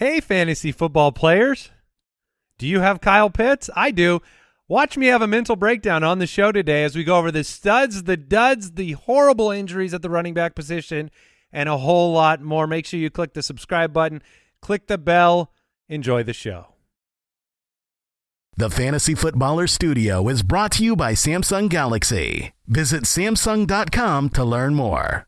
Hey, fantasy football players. Do you have Kyle Pitts? I do. Watch me have a mental breakdown on the show today as we go over the studs, the duds, the horrible injuries at the running back position, and a whole lot more. Make sure you click the subscribe button, click the bell. Enjoy the show. The Fantasy Footballer Studio is brought to you by Samsung Galaxy. Visit Samsung.com to learn more.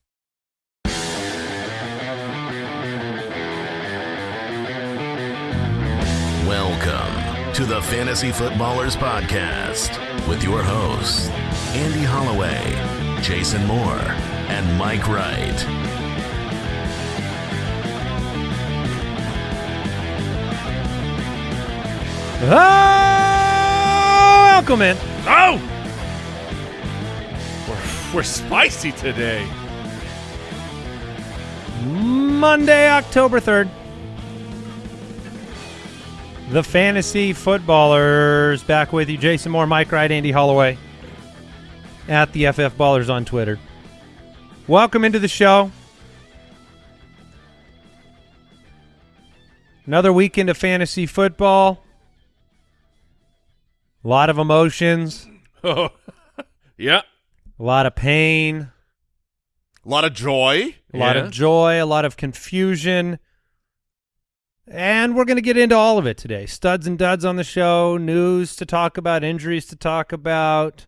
Welcome to the Fantasy Footballers Podcast with your hosts, Andy Holloway, Jason Moore, and Mike Wright. Oh, welcome in. Oh! We're, we're spicy today. Monday, October 3rd. The Fantasy Footballers back with you. Jason Moore, Mike Wright, Andy Holloway at the FF Ballers on Twitter. Welcome into the show. Another weekend of fantasy football. A lot of emotions, Oh, yeah. a lot of pain, A lot of joy. a lot Yeah. of joy, a lot of confusion. And we're going to get into all of it today. Studs and duds on the show, news to talk about, injuries to talk about,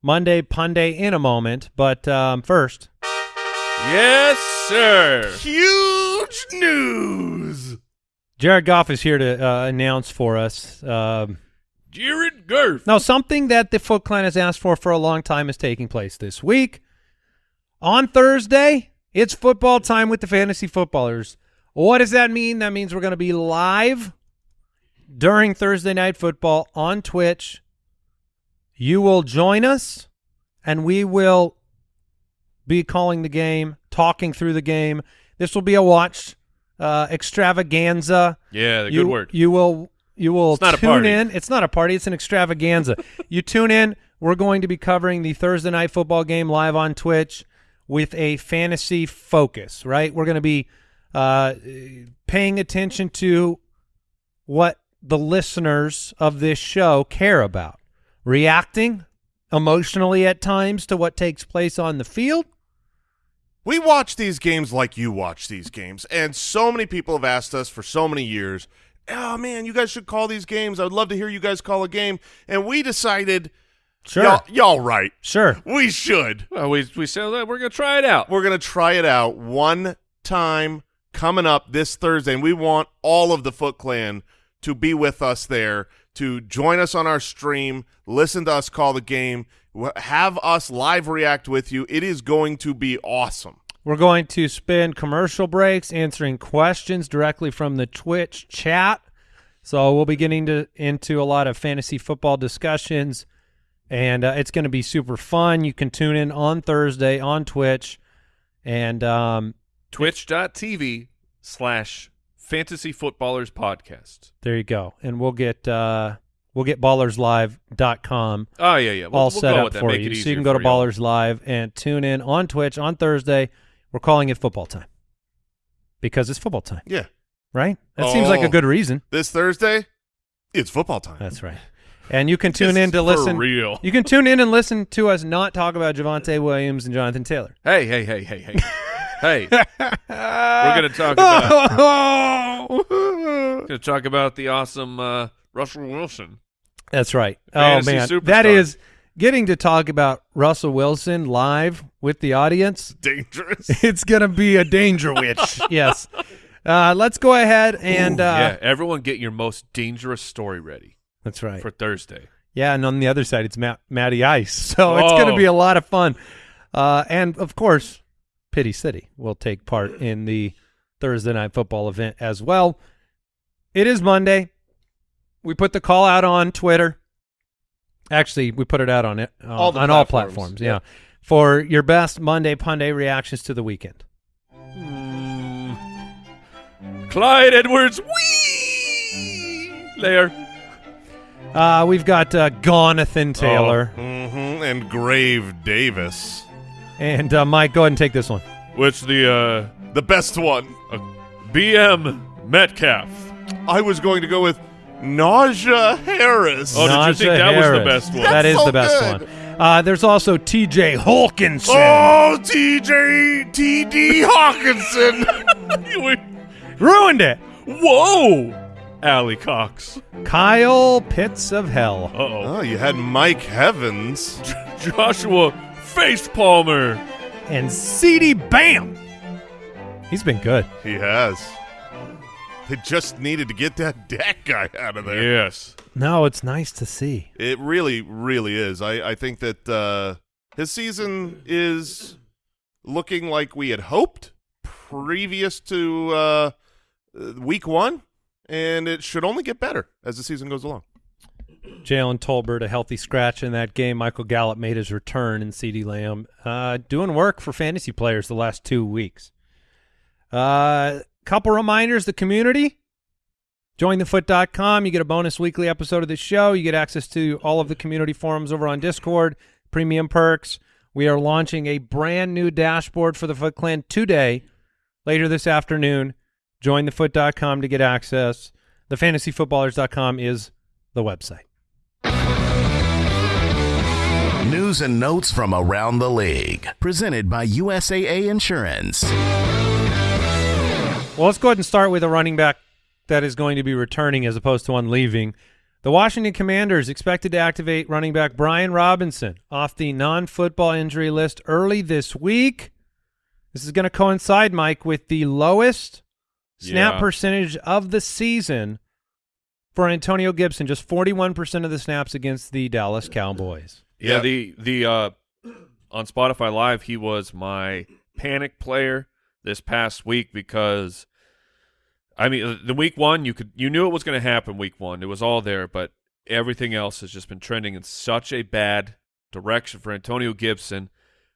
Monday Punday in a moment. But um, first, Yes, sir. Huge news. Jared Goff is here to uh, announce for us. Um, Jared Goff. now, something that the Foot Clan has asked for for a long time is taking place this week. On Thursday, it's football time with the fantasy footballers. What does that mean? That means we're going to be live during Thursday night football on Twitch. You will join us, and we will be calling the game, talking through the game. This will be a watch uh, extravaganza. Yeah, the you, good word. You will you will It's not a tune party. in. It's not a party. It's an extravaganza. you tune in. We're going to be covering the Thursday night football game live on Twitch with a fantasy focus. Right, we're going to be uh, paying attention to what the listeners of this show care about, reacting emotionally at times to what takes place on the field. We watch these games like you watch these games, and so many people have asked us for so many years. Oh man, you guys should call these games. I would love to hear you guys call a game. And we decided, Sure, y'all, y'all right. sure. We should. Well, we we said that we're gonna try it out. We're gonna try it out one time coming up this Thursday, and we want all of the Foot Clan to be with us there to join us on our stream, listen to us call the game, have us live react with you. It is going to be awesome. We're going to spend commercial breaks answering questions directly from the Twitch chat. So we'll be getting to, into a lot of fantasy football discussions, and uh, it's going to be super fun. You can tune in on Thursday on Twitch, and um, Twitch.tv slash fantasy footballers podcast. there you go. And we'll get uh, we'll get ballerslive.com Oh yeah, yeah. We'll, all we'll set go up with that. for Make you. So you can go to. Ballers Live and tune in on Twitch on Thursday. We're calling it football time because it's football time, Yeah. right? That seems like a Oh. good reason. This Thursday, it's football time. That's right. And you can tune in to listen. real. You can tune in and listen to us not talk about Javonte Williams and Jonathan Taylor. Hey, hey, hey, hey, hey, hey. We're gonna talk about gonna talk about the awesome uh, Russell Wilson. That's right. Fantasy oh man, superstar. that is getting to talk about Russell Wilson live with the audience. Dangerous. It's gonna be a danger witch. yes. Uh, let's go ahead and Ooh, uh, yeah, everyone get your most dangerous story ready that's right. for Thursday. Yeah, and on the other side, it's Matt, Matty Ice. So it's going to be a lot of fun. Uh, and of course, Pity City will take part in the Thursday night football event as well. It is Monday. We put the call out on Twitter. Actually, we put it out on it uh, All on all platforms, platforms. yeah. Yeah, for your best Monday Punday reactions to the weekend. Clyde Edwards, wee there. Uh, we've got uh, Gonathan Taylor hmm And Grave Davis. And uh, Mike. Go ahead and take this one. Which the uh, The best one. uh, BM Metcalf. I was going to go with Nausea Harris. Oh, did you think Najee that was the best one? That is so the best good. one. Uh, there's also T.J. Hawkinson. Oh, TJ TD Hawkinson. Ruined it. Whoa! Allie Cox. Kyle Pitts of Hell. Uh-oh. oh, you had Mike Heavens. Joshua Face Palmer. And C.D. Bam. He's been good. He has. They just needed to get that Dak guy out of there. Yes. No, it's nice to see. It really, really is. I, I think that uh, his season is looking like we had hoped previous to uh, uh, week one, and it should only get better as the season goes along. Jalen Tolbert, a healthy scratch in that game. Michael Gallup made his return, and CeeDee Lamb uh, doing work for fantasy players the last two weeks. Uh, couple reminders: the community. JoinTheFoot.com. You get a bonus weekly episode of the show. You get access to all of the community forums over on Discord, premium perks. We are launching a brand new dashboard for the Foot Clan today, later this afternoon. JoinTheFoot.com to get access. TheFantasyFootballers.com is the website. News and notes from around the league. Presented by USAA Insurance. Well, let's go ahead and start with a running back that is going to be returning as opposed to one leaving. The Washington Commanders expected to activate running back Brian Robinson off the non-football injury list early this week. This is going to coincide, Mike, with the lowest snap Yeah. percentage of the season for Antonio Gibson, just 41% of the snaps against the Dallas Cowboys. Yeah, Yeah. the the uh on Spotify Live, he was my panic player this past week because I mean, uh, the week one you could you knew it was going to happen week 1. It was all there, but everything else has just been trending in such a bad direction for Antonio Gibson.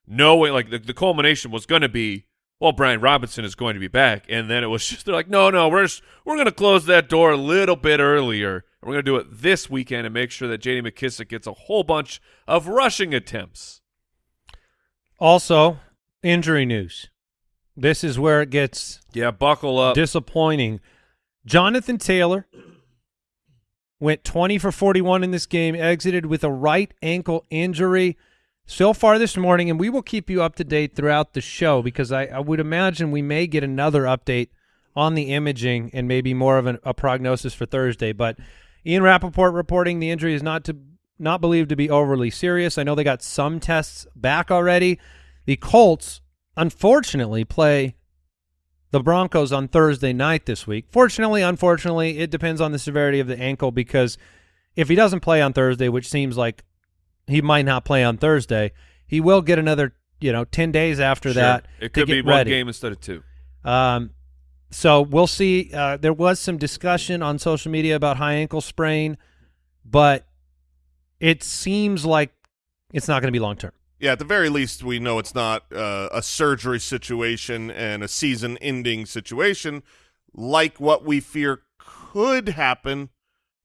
No way like the, the culmination was going to be well, Brian Robinson is going to be back, and then it was just they're like, no, no, we're just, we're going to close that door a little bit earlier, we're going to do it this weekend and make sure that J.D. McKissic gets a whole bunch of rushing attempts. Also, injury news. This is where it gets Yeah, buckle up. disappointing. Jonathan Taylor went 20 for 41 in this game, exited with a right ankle injury so far this morning, and we will keep you up to date throughout the show because I, I would imagine we may get another update on the imaging and maybe more of an, a prognosis for Thursday. But Ian Rapoport reporting the injury is not to not believed to be overly serious. I know they got some tests back already. The Colts, unfortunately, play the Broncos on Thursday night this week. Fortunately, unfortunately, it depends on the severity of the ankle because if he doesn't play on Thursday, which seems like he might not play on Thursday, he will get another, you know, 10 days after Sure. that it to could be get one ready. game instead of two. Um, so we'll see. Uh, there was some discussion on social media about high ankle sprain, but it seems like it's not going to be long term. Yeah, at the very least, we know it's not uh, a surgery situation and a season-ending situation like what we fear could happen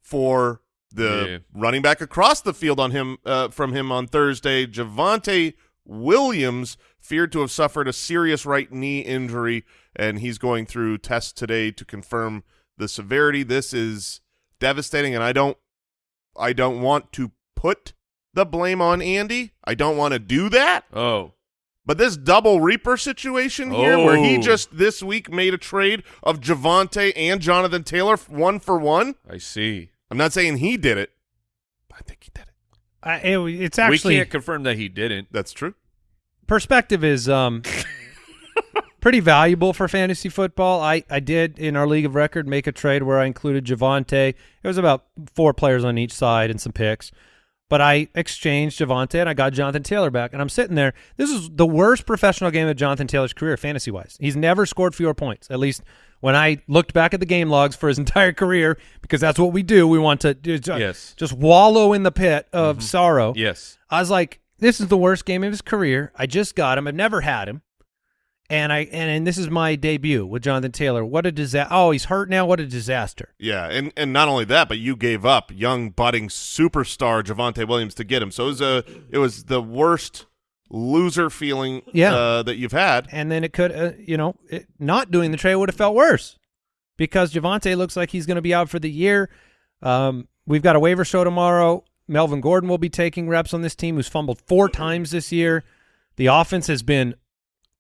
for the Yeah. running back across the field on him uh, from him on Thursday, Javonte Williams, feared to have suffered a serious right knee injury, and he's going through tests today to confirm the severity. This is devastating, and I don't, I don't want to put the blame on Andy. I don't want to do that. Oh, But this double reaper situation here, where he Oh. just this week made a trade of Javonte and Jonathan Taylor one for one. I see. I'm not saying he did it, but I think he did it. I, it, it's actually we can't confirm that he didn't. That's true. perspective is um pretty valuable for fantasy football. I, I did in our league of record make a trade where I included Javonte. It was about four players on each side and some picks. But I exchanged Javonte and I got Jonathan Taylor back. And I'm sitting there. This is the worst professional game of Jonathan Taylor's career, fantasy wise. He's never scored fewer points. At least when I looked back at the game logs for his entire career, because that's what we do. We want to do, Yes. just wallow in the pit of mm-hmm. sorrow. Yes. I was like, this is the worst game of his career. I just got him. I've never had him. And I and, and this is my debut with Jonathan Taylor. What a disaster. Oh, he's hurt now. What a disaster. Yeah, and and not only that, but you gave up young budding superstar Javonte Williams to get him. So it was a it was the worst loser feeling Yeah. uh, that you've had. And then it could, uh, you know, it, not doing the trade would have felt worse. because Javonte looks like he's going to be out for the year. Um, we've got a waiver show tomorrow. Melvin Gordon will be taking reps on this team, who's fumbled four times this year. The offense has been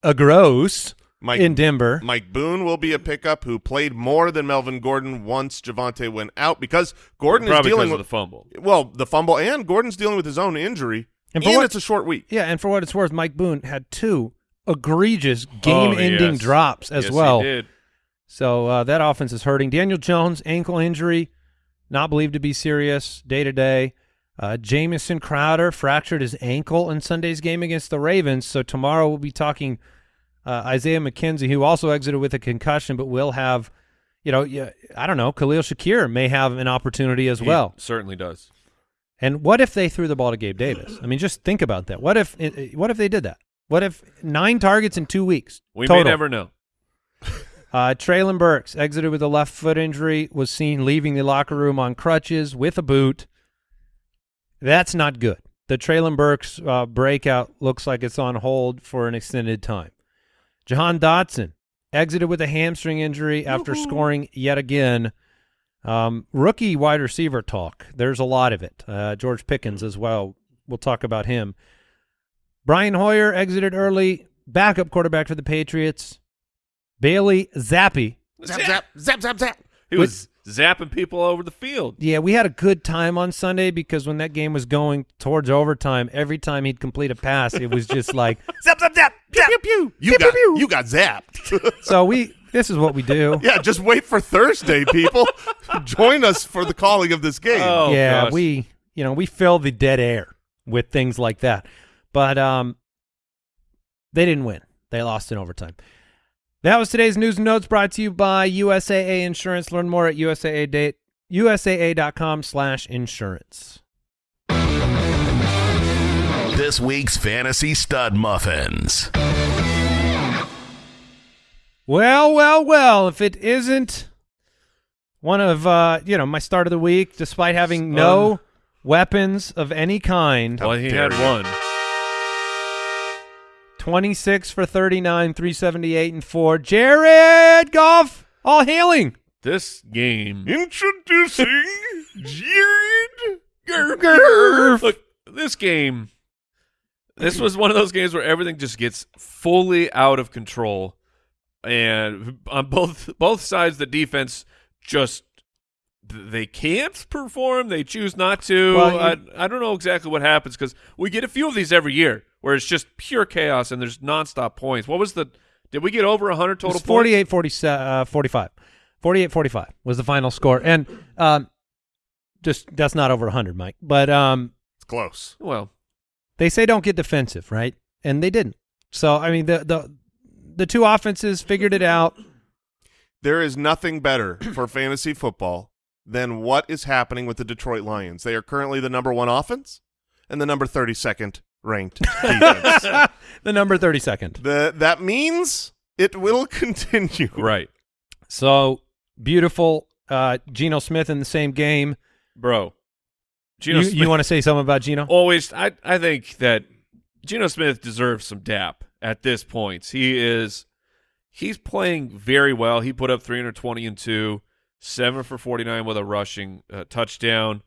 a gross Mike, in Denver. Mike Boone will be a pickup who played more than Melvin Gordon once Javonte went out because Gordon is dealing with the fumble. well the fumble and Gordon's dealing with his own injury And and, for what- it's a short week. Yeah, and for what it's worth, Mike Boone had two egregious game-ending Oh, yes. drops as Yes, well. He did. So uh, that offense is hurting. Daniel Jones, ankle injury, not believed to be serious day to day. Uh, Jamison Crowder fractured his ankle in Sunday's game against the Ravens. So tomorrow we'll be talking uh, Isaiah McKenzie, who also exited with a concussion, but will have, you know, yeah, I don't know, Khalil Shakir may have an opportunity as He well. certainly does. And what if they threw the ball to Gabe Davis? I mean, just think about that. What if what if they did that? What if nine targets in two weeks? We total? may never know. Uh, Treylon Burks exited with a left foot injury, was seen leaving the locker room on crutches with a boot. That's not good. The Treylon Burks uh, breakout looks like it's on hold for an extended time. Jahan Dotson exited with a hamstring injury after scoring yet again. Um, rookie wide receiver talk. There's a lot of it. Uh, George Pickens as well. We'll talk about him. Brian Hoyer exited early. Backup quarterback for the Patriots. Bailey Zappe. Zap zap zap zap zap. He was zapping people over the field. Yeah, we had a good time on Sunday because when that game was going towards overtime, every time he'd complete a pass, it was just like Zap zap zap. Pew pew pew. You got you got zapped. so we this is what we do. yeah, just wait for Thursday, people. Join us for the calling of this game. Oh, yeah, gosh. we you know, we fill the dead air with things like that. But um they didn't win. They lost in overtime. That was today's news and notes brought to you by USAA Insurance. Learn more at USAA date, USAA.com slash insurance. This week's Fantasy Stud Muffins. Well, well, well, if it isn't one of uh, you know, my start of the week, despite having no Um, weapons of any kind. Well, he had you. one. 26 for 39, 378 and 4. Jared Goff, all hailing. This game. Introducing Jared Gerf. Look, this game. This was one of those games where everything just gets fully out of control, and on both both sides, the defense just they can't perform. They choose not to. Well, you- I, I don't know exactly what happens because we get a few of these every year where it's just pure chaos and there's nonstop points. What was the? Did we get over hundred total was 48 47, uh, 45. 48 45 was the final score. And um, just that's not over 100, Mike. But um, It's close. Well, they say don't get defensive, right? And they didn't. So, I mean, the the the two offenses figured it out. There is nothing better for fantasy football than what is happening with the Detroit Lions. They are currently the number one offense and the number 32nd ranked defense. the number 32nd. the, that means it will continue. right, So beautiful. Uh, Geno Smith in the same game. bro. Geno you, you want to say something about Geno? always I I think that Geno Smith deserves some dap at this point. He is he's playing very well. He put up 320 and 2, 7 for 49 with a rushing uh, touchdown.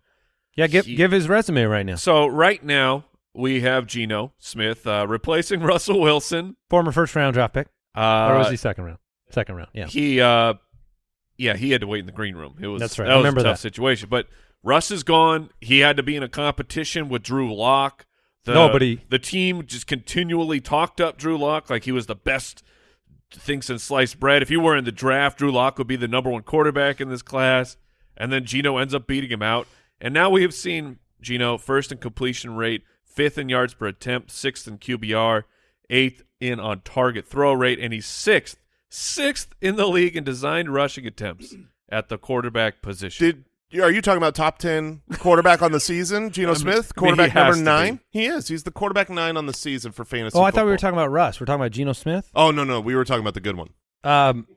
Yeah, give he- give his resume right now. So right now we have Geno Smith uh, replacing Russell Wilson. Former first round draft pick, Uh, or was he second round? Second round. Yeah. He uh yeah, he had to wait in the green room. It was That's right. That I was remember a tough that. situation. But Russ is gone. He had to be in a competition with Drew Lock. The, Nobody- The team just continually talked up Drew Lock like he was the best thing since sliced bread. If you were in the draft, Drew Lock would be the number one quarterback in this class. And then Geno ends up beating him out. And now we have seen Geno first in completion rate, fifth in yards per attempt, sixth in QBR, eighth in on target throw rate, and he's sixth, sixth in the league in designed rushing attempts at the quarterback position. Did are you talking about top 10 quarterback on the season, Geno Smith? I mean, Quarterback number to be. 9? He is. He's the quarterback 9 on the season for fantasy Oh, I thought we were talking about Russ. We're talking about Geno Smith. Oh, no, no. We were talking about the good one. Um,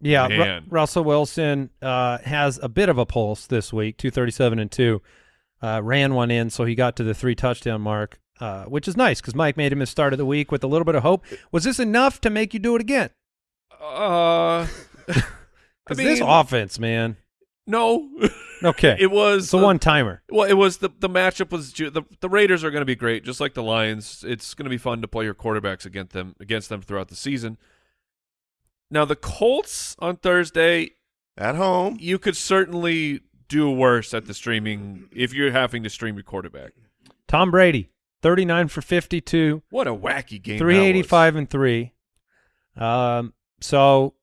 yeah, Ru- Russell Wilson uh, has a bit of a pulse this week, two thirty seven and two. Uh, ran one in, so he got to the three touchdown mark, uh, which is nice because Mike made him his start of the week with a little bit of hope. Was this enough to make you do it again? Uh, Because I this offense, man. No, Okay. it was it's a uh, one timer. Well, it was the the matchup was the the Raiders are going to be great, just like the Lions. It's going to be fun to play your quarterbacks against them against them throughout the season. Now the Colts on Thursday, At home. you could certainly do worse at the streaming if you're having to stream your quarterback. Tom Brady, 39 for 52, What a wacky game! 385 and 3. Um, so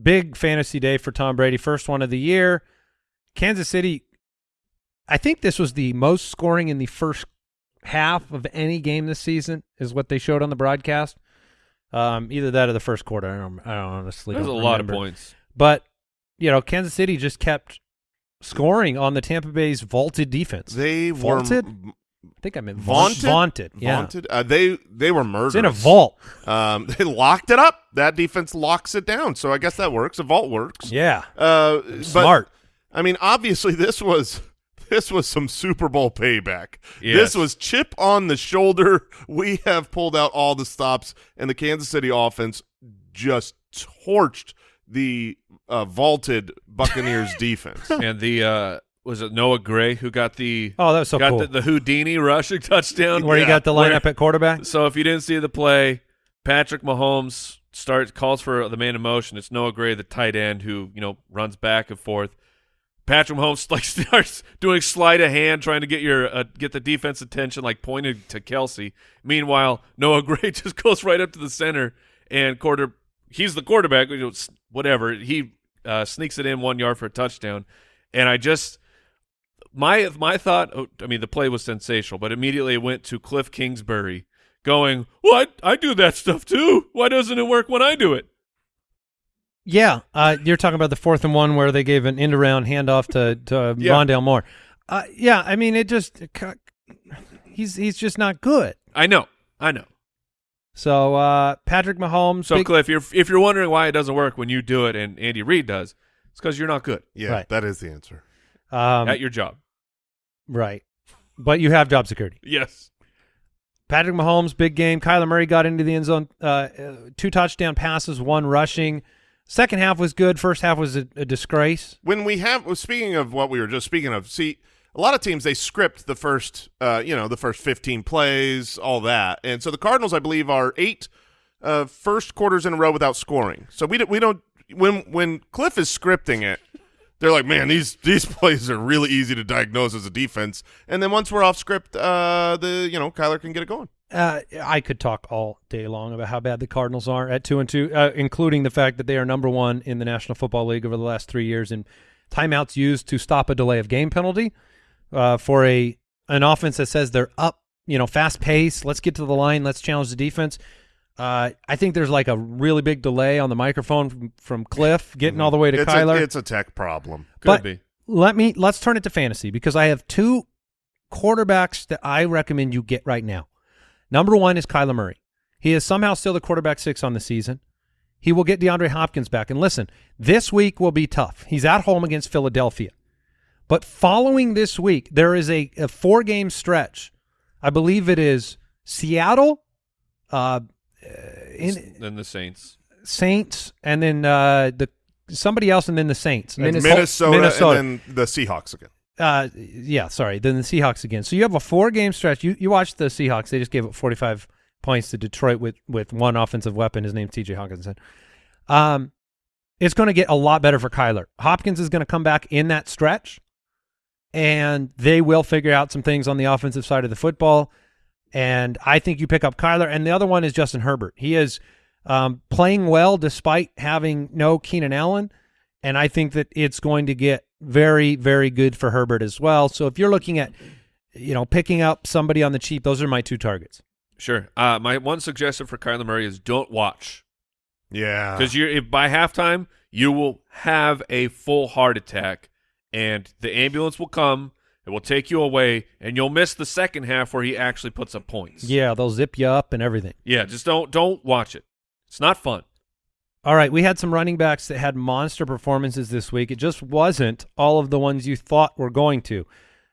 big fantasy day for Tom Brady, first one of the year. Kansas City, I think this was the most scoring in the first half of any game this season, is what they showed on the broadcast. Um, either that or the first quarter. I don't, I don't honestly. was. There's a don't lot of points. But you know, Kansas City just kept scoring on the Tampa Bay's vaulted defense. They Vaulted? m- I think I meant Vaunted? Vaunted. Yeah. vaunted. Uh, they they were murderous. It's in a vault. Um, they locked it up. That defense locks it down. So I guess that works. A vault works. Yeah. Uh, but, Smart. I mean, obviously, this was this was some Super Bowl payback. Yes. This was chip on the shoulder. We have pulled out all the stops, and the Kansas City offense just torched the uh, vaulted Buccaneers defense. and the uh was it Noah Gray who got the Oh, that was so got cool. the, the Houdini rushing touchdown Where Yeah. got the Where- lineup at quarterback. So if you didn't see the play, Patrick Mahomes starts calls for the man in motion. It's Noah Gray, the tight end, who you know runs back and forth. Patrick Mahomes like starts doing sleight of hand, trying to get your uh, get the defense attention, like pointed to Kelce. Meanwhile, Noah Gray just goes right up to the center and quarter. He's the quarterback. You know, whatever. He uh, sneaks it in one yard for a touchdown, and I just my my thought. oh, I mean, the play was sensational, but immediately it went to Cliff Kingsbury going, "What? I do that stuff too. Why doesn't it work when I do it?" Yeah, uh, you're talking about the fourth and one where they gave an end around handoff to to Yeah. Rondale Moore. Uh, yeah, I mean it just he's he's just not good. I know, I know. So uh, Patrick Mahomes, So big- Cliff, you're, if you're wondering why it doesn't work when you do it and Andy Reid does, it's because you're not good Yeah, Right. that is the answer. um, at your job. Right, but you have job security. Yes. Patrick Mahomes, big game. Kyler Murray got into the end zone, uh, uh, two touchdown passes, one rushing. Second half was good. First half was a, a disgrace. when we have well, speaking of what we were just speaking of see a lot of teams they script the first uh you know the first 15 plays all that and so the cardinals i believe are eight uh first quarters in a row without scoring so we don't we don't when when cliff is scripting it they're like man these these plays are really easy to diagnose as a defense and then once we're off script uh the you know kyler can get it going Uh, I could talk all day long about how bad the Cardinals are at two and two, uh, including the fact that they are number one in the National Football League over the last three years in timeouts used to stop a delay of game penalty uh, for a an offense that says they're up, you know, fast pace. Let's get to the line. Let's challenge the defense. Uh, I think there's like a really big delay on the microphone from, from Cliff getting all the way to it's Kyler. a, it's a tech problem Could But- be. let me let's turn it to fantasy because I have two quarterbacks that I recommend you get right now. Number one is Kyler Murray. He is somehow still the quarterback six on the season. He will get DeAndre Hopkins back. And listen, this week will be tough. He's at home against Philadelphia. But following this week, there is a, a four game stretch. I believe it is Seattle, uh, in, Then the Saints. Saints, and then uh, the somebody else, and then the Saints. Minnesota, minnesota, Minnesota. and then the seahawks again Uh, yeah, sorry. Then the Seahawks again. So you have a four game stretch. You you watch the Seahawks. They just gave up 45 points to Detroit with with one offensive weapon. His name's T.J. Hockenson. Um, it's going to get a lot better for Kyler. Hopkins is going to come back in that stretch, and they will figure out some things on the offensive side of the football. And I think you pick up Kyler. And the other one is Justin Herbert. He is um, playing well despite having no Keenan Allen. And I think that it's going to get very, very good for Herbert as well. So if you're looking at, you know, picking up somebody on the cheap, those are my two targets. Sure. Uh, my one suggestion for Kyler Murray is don't watch yeah because you if by halftime you will have a full heart attack and the ambulance will come. It will take you away, and you'll miss the second half where he actually puts up points. Yeah, they'll zip you up and everything. yeah. Just don't don't watch it. It's not fun. All right, we had some running backs that had monster performances this week. It just wasn't all of the ones you thought were going to.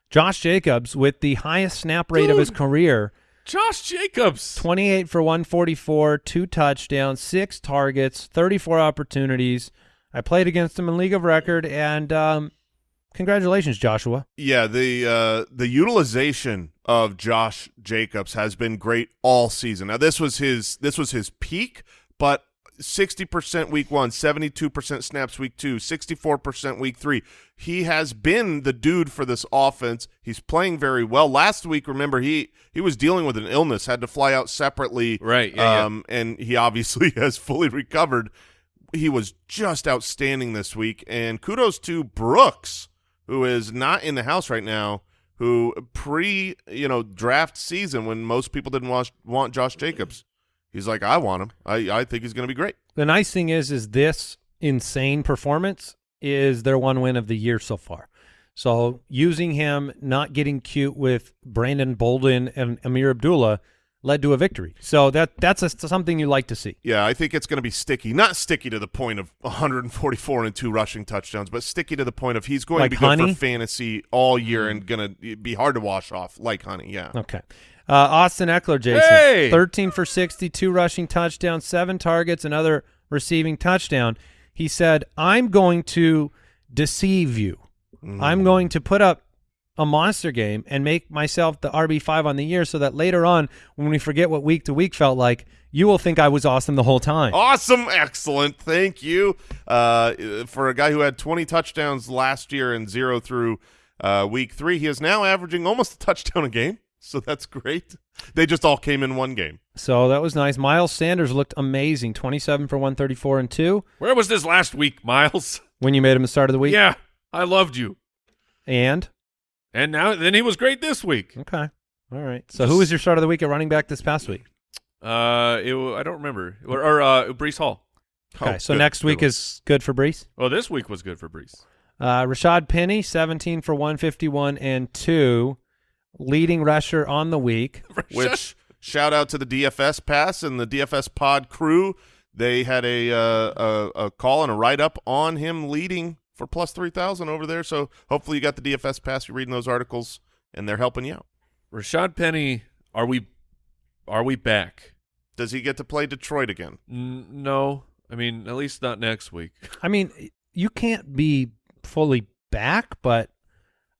Josh Jacobs with the highest snap rate of his career, Josh Jacobs. 28 for 144, two touchdowns, six targets, 34 opportunities. I played against him in League of Record, and um, congratulations, Joshua. Yeah, the uh, the utilization of Josh Jacobs has been great all season. Now this was his this was his peak, but 60% week 1, 72% snaps week 2, 64% week 3. He has been the dude for this offense. He's playing very well. Last week, remember, he he was dealing with an illness, had to fly out separately. Right, yeah, yeah. um, and he obviously has fully recovered. He was just outstanding this week and kudos to Brooks who is not in the house right now, who pre you know draft season when most people didn't want want Josh Jacobs, he's like I want him. I I think he's going to be great. The nice thing is, is this insane performance is their one win of the year so far. So using him, not getting cute with Brandon Bolden and Ameer Abdullah led to a victory. So that that's a, something you like to see. Yeah, I think it's going to be sticky. Not sticky to the point of 144 and two rushing touchdowns, but sticky to the point of he's going Like to be good for fantasy all year and going to be hard to wash off like honey. Yeah. Okay. Uh, Austin Ekeler, Jason, Hey! 13 for 62 rushing touchdowns, seven targets, another receiving touchdown. He said, I'm going to deceive you. I'm going to put up a monster game and make myself the RB5 on the year so that later on, when we forget what week to week felt like, you will think I was awesome the whole time. Awesome, excellent, thank you. Uh, for a guy who had 20 touchdowns last year and zero through uh, week three, he is now averaging almost a touchdown a game. So that's great. They just all came in one game. So that was nice. Miles Sanders looked amazing, 27 for 134 and 2 Where was this last week, Miles? when you made him the start of the week. Yeah, I loved you. And And now then he was great this week. Okay. All right. So who was your start of the week at running back this past week? Uh, it, I don't remember. Or, or uh, Breece Hall. Okay. Oh, so good, next week one. is good for Breece. Well, this week was good for Breece. Uh, Rashaad Penny, 17 for 151 and 2, leading rusher on the week. Which shout out to the DFS pass and the DFS pod crew. They had a uh, a, a call and a write up on him leading for plus three thousand over there. So hopefully you got the DFS pass. You're reading those articles and they're helping you out. Rashaad Penny, are we are we back? Does he get to play Detroit again? N- no. I mean, at least not next week. I mean, you can't be fully back, but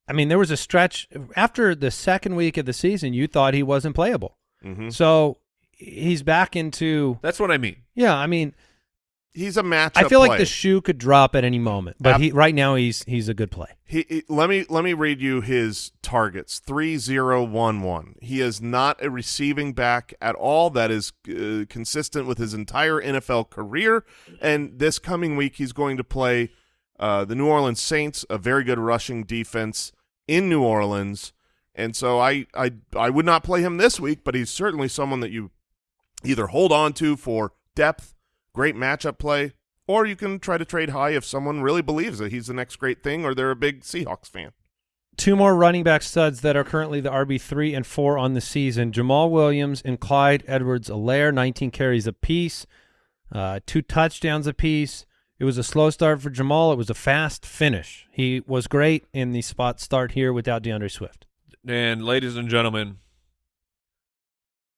I mean, there was a stretch after the second week of the season, you thought he wasn't playable. Mm-hmm. So he's back into, That's what I mean. yeah, I mean, He's a matchup. I feel like the shoe could drop at any moment, but Ab- he right now he's he's a good play. He, he- let me let me read you his targets. Three zero one one. He is not a receiving back at all. That is uh, consistent with his entire NFL career. And this coming week, he's going to play uh, the New Orleans Saints, a very good rushing defense in New Orleans. And so I I I would not play him this week, but he's certainly someone that you either hold on to for depth, great matchup play, or you can try to trade high if someone really believes that he's the next great thing or they're a big Seahawks fan. Two more running back studs that are currently the RB three and four on the season: Jamaal Williams and Clyde Edwards-Helaire, 19 carries apiece, uh, two touchdowns apiece. It was a slow start for Jamaal. It was a fast finish. He was great in the spot start here without DeAndre Swift. And ladies and gentlemen,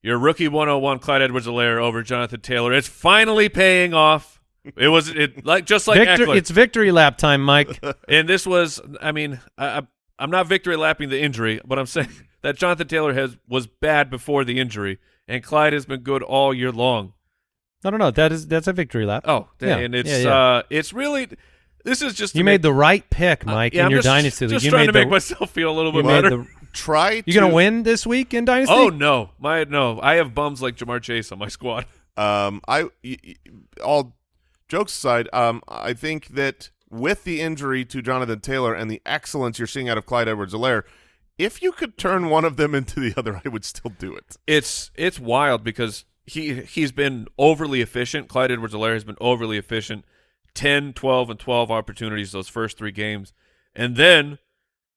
your rookie 101 Clyde Edwards-Helaire over Jonathan Taylor. It's finally paying off. It was it like just like Victor, Ekeler. it's victory lap time, Mike. and this was I mean, I, I I'm not victory lapping the injury, but I'm saying that Jonathan Taylor has was bad before the injury and Clyde has been good all year long. no, no, no. That is that's a victory lap. Oh, Yeah, and it's yeah, yeah. uh it's really this is just you make- mest the right pick, Mike, yeah, in I'm your just, dynasty. league. Just you trying made to the, make myself feel a little you bit made better. the. Try You gonna to- win this week in dynasty? Oh no, my no! I have bums like Ja'Marr Chase on my squad. Um, I y- y- all jokes aside, um, I think that with the injury to Jonathan Taylor and the excellence you're seeing out of Clyde Edwards-Helaire, if you could turn one of them into the other, I would still do it. It's it's wild because he he's been overly efficient. Clyde Edwards-Helaire has been overly efficient. 10, 12, and 12 opportunities those first three games. And then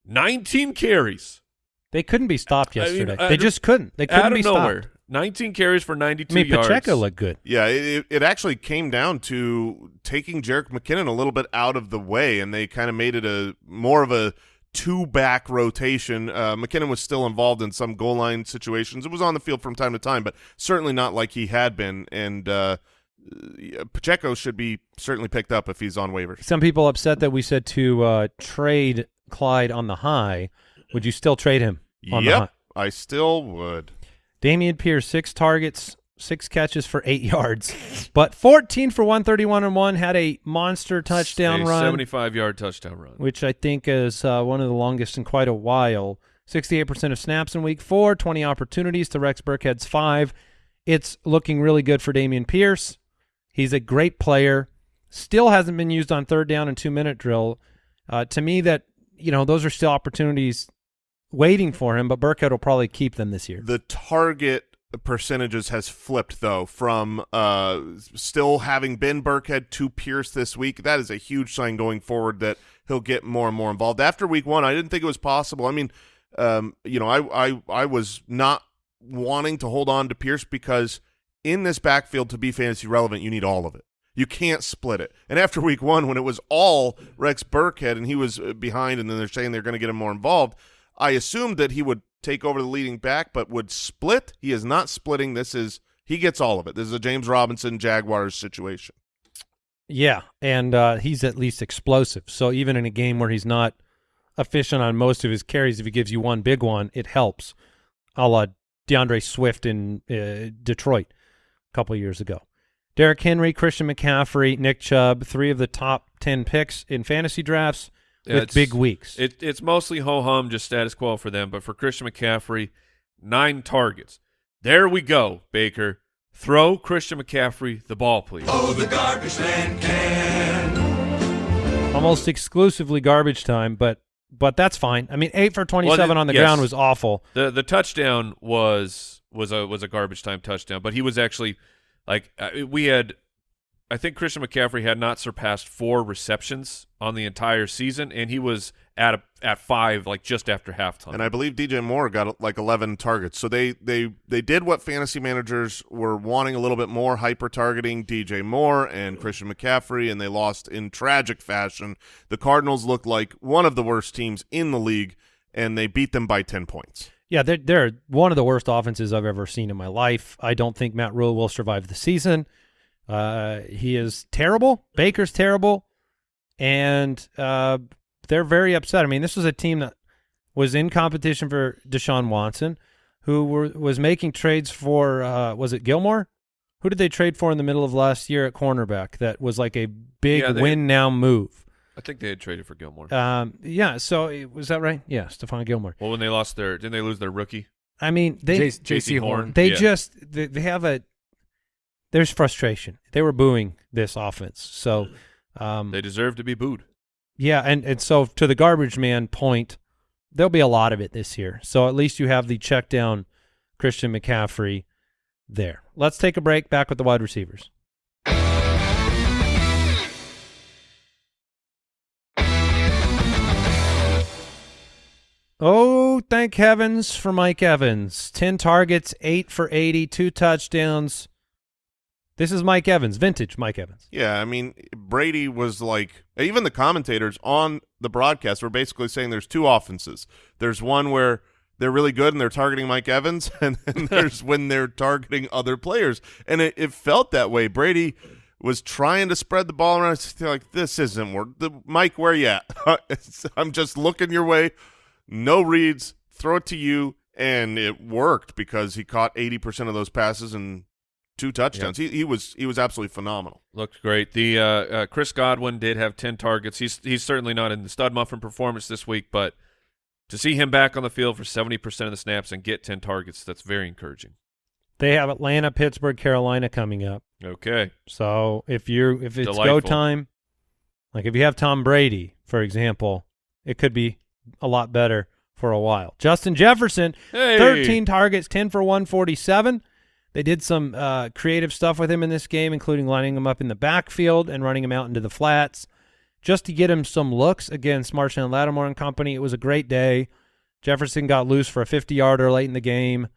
19 carries They couldn't be stopped I mean, yesterday. I they just couldn't. They couldn't out be nowhere. stopped. 19 carries for 92 I mean, yards. Pacheco looked good. Yeah, it, it- it actually came down to taking Jerick McKinnon a little bit out of the way, and they kind of made it a more of a two-back rotation. Uh, McKinnon was still involved in some goal line situations. It was on the field from time to time, but certainly not like he had been. And uh, uh, Pacheco should be certainly picked up if he's on waivers. Some people upset that we said to uh, trade Clyde on the high. Would you still trade him on? Yep, I still would. Dameon Pierce, six targets, six catches for eight yards, but 14 for 131 and one, had a monster touchdown A run, 75 yard touchdown run. which I think is uh, one of the longest in quite a while. 68% of snaps in week four, 20 opportunities to Rex Burkhead's five. It's looking really good for Dameon Pierce. He's a great player. Still hasn't been used on third down and two minute drill. Uh, to me, that you know those are still opportunities waiting for him, but Burkhead will probably keep them this year. The target percentages has flipped though from uh, still having been Burkhead to Pierce this week. That is a huge sign going forward that he'll get more and more involved. After week one, I didn't think it was possible. I mean, um, you know, I, I I was not wanting to hold on to Pierce because in this backfield to be fantasy relevant, you need all of it. You can't split it. And after week one, when it was all Rex Burkhead and he was uh, behind, and then they're saying they're going to get him more involved, I assumed that he would take over the leading back, but would split. He is not splitting. This is he gets all of it. This is a James Robinson Jaguars situation. Yeah, and uh, he's at least explosive. So even in a game where he's not efficient on most of his carries, if he gives you one big one, it helps. A la DeAndre Swift in uh, Detroit a couple years ago. Derrick Henry, Christian McCaffrey, Nick Chubb, three of the top 10 picks in fantasy drafts with it's- big weeks. It, it's mostly ho hum, just status quo for them. But for Christian McCaffrey, nine targets. There we go, Baker. Throw Christian McCaffrey the ball, please. Almost exclusively garbage time, but but that's fine. I mean, 8 for 27 Well, on the yes. ground was awful. The the touchdown was was a was a garbage time touchdown, but he was actually like uh, we had. I think Christian McCaffrey had not surpassed four receptions on the entire season, and he was at a, at five, like just after halftime. And I believe DJ Moore got like 11 targets. So they they they did what fantasy managers were wanting a little bit more, hyper targeting DJ Moore and Christian McCaffrey, and they lost in tragic fashion. The Cardinals looked like one of the worst teams in the league, and they beat them by 10 points. Yeah, they're, they're one of the worst offenses I've ever seen in my life. I don't think Matt Rhule will survive the season. Uh, he is terrible. Baker's terrible, and uh, they're very upset. I mean, this was a team that was in competition for Deshaun Watson, who were, was making trades for uh, was it Gilmore? Who did they trade for in the middle of last year at cornerback? That was like a big Yeah, they- win now move. I think they had traded for Gilmore. Um, yeah. So it- was that right? Yeah, Stephon Gilmore. well, when they lost their, didn't they lose their rookie? I mean, they Jaycee Horn. They Yeah. just they, they have a there's frustration. They were booing this offense. So um They deserve to be booed. yeah, and and so to the garbage man point, there'll be a lot of it this year. So at least you have the check down Christian McCaffrey there. Let's take a break back with the wide receivers. Oh, thank heavens for Mike Evans. 10 targets, 8 for 80, 2 touchdowns. This is Mike Evans, vintage Mike Evans. Yeah, I mean, Brady was like, even the commentators on the broadcast were basically saying there's two offenses. There's one where they're really good and they're targeting Mike Evans, and then there's when they're targeting other players. And it, it felt that way. Brady was trying to spread the ball around. Like, this isn't work. The, Mike, where you at? I'm just looking your way. No reads. Throw it to you. And it worked because he caught 80% of those passes and two touchdowns. He, he was he was absolutely phenomenal. Looked great. The uh, uh, Chris Godwin did have ten targets. He's he's certainly not in the stud muffin performance this week, but to see him back on the field for seventy percent of the snaps and get ten targets, that's very encouraging. They have Atlanta, Pittsburgh, Carolina coming up. Okay, So if you're if it's go time, like if you have Tom Brady, for example, it could be a lot better for a while. Justin Jefferson, Hey. 13 targets, 10 for 147. They did some uh, creative stuff with him in this game, including lining him up in the backfield and running him out into the flats just to get him some looks against Marshon Lattimore and company. It was a great day. Jefferson got loose for a 50-yarder late in the game.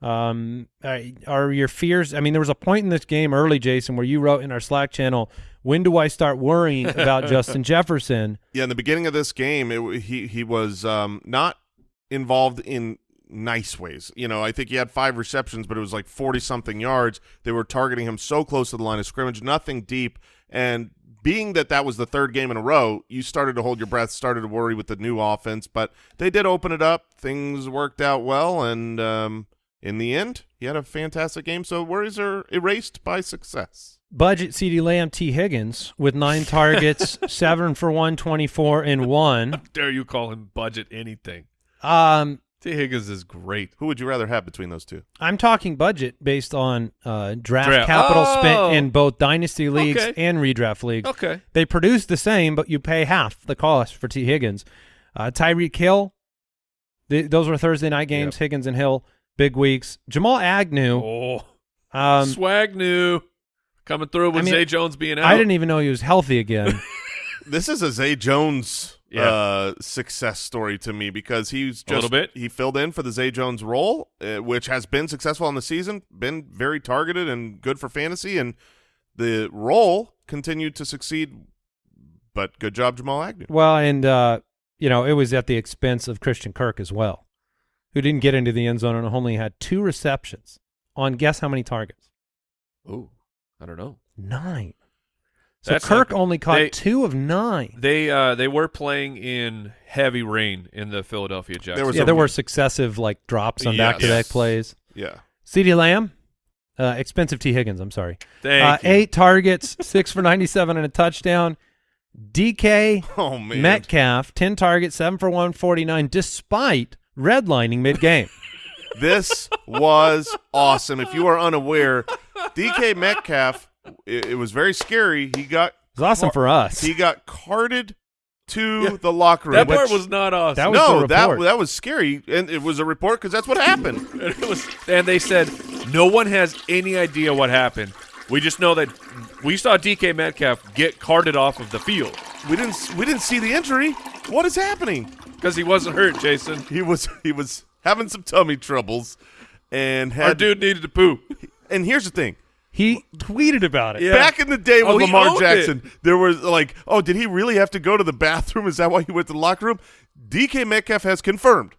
Um, are- are your fears? I mean, there was a point in this game early, Jason, where you wrote in our Slack channel, "When do I start worrying about Justin Jefferson?" Yeah, in the beginning of this game, it, he he was um, not involved in nice ways. You know, I think he had five receptions, but it was like 40 something yards. They were targeting him so close to the line of scrimmage, nothing deep. And being that that was the third game in a row, you started to hold your breath, started to worry with the new offense, but they did open it up. Things worked out well, and um, in the end, he had a fantastic game. So worries are erased by success. Budget CeeDee Lamb Tee Higgins with nine targets, seven for 124 and one. Dare you call him budget anything? Um, T. Higgins is great. Who would you rather have between those two? I'm talking budget based on uh, draft, Draft. capital Oh. spent in both dynasty leagues Okay. and redraft leagues. Okay. They produce the same, but you pay half the cost for T. Higgins. Uh, Tyreek Hill, th- those were Thursday night games. Higgins and Hill, big weeks. Jamal Agnew, Oh, um, swag new coming through with I mean, Zay Jones being out. I didn't even know he was healthy again. This is a Zay Jones Yeah. uh, success story to me because he's just A little bit. he filled in for the Zay Jones role, uh, which has been successful in the season, been very targeted and good for fantasy, and the role continued to succeed. But good job, Jamal Agnew. well, and uh, you know it was at the expense of Christian Kirk as well, who didn't get into the end zone and only had two receptions on guess how many targets? Oh, I don't know. Nine. So That's Kirk not- only caught they- two of nine. They uh they were playing in heavy rain in the Philadelphia Jets. There was yeah, a- there were successive like drops on Yes. back-to-back plays. Yeah, CeeDee Lamb, uh, expensive T. Higgins. I'm sorry. Thank uh, you. Eight targets, six for 97 and a touchdown. DK oh man, Metcalf, 10 targets, seven for 149, despite redlining mid-game. this was awesome. If you are unaware, DK Metcalf, it, it was very scary. He got It was awesome for us. he got carted to Yeah. the locker room. that part was not awesome. That was no, that that was scary, and it was a report because that's what happened. And it was, and they said no one has any idea what happened. We just know that we saw DK Metcalf get carted off of the field We didn't we didn't see the injury. What is happening? because he wasn't hurt. Jason, He was he was having some tummy troubles, and our dude needed to poop. And here's the thing: he tweeted about it. Yeah. back in the day with Oh, Lamar owned Jackson, there was like, oh, did he really have to go to the bathroom? Is that why he went to the locker room? DK Metcalf has confirmed,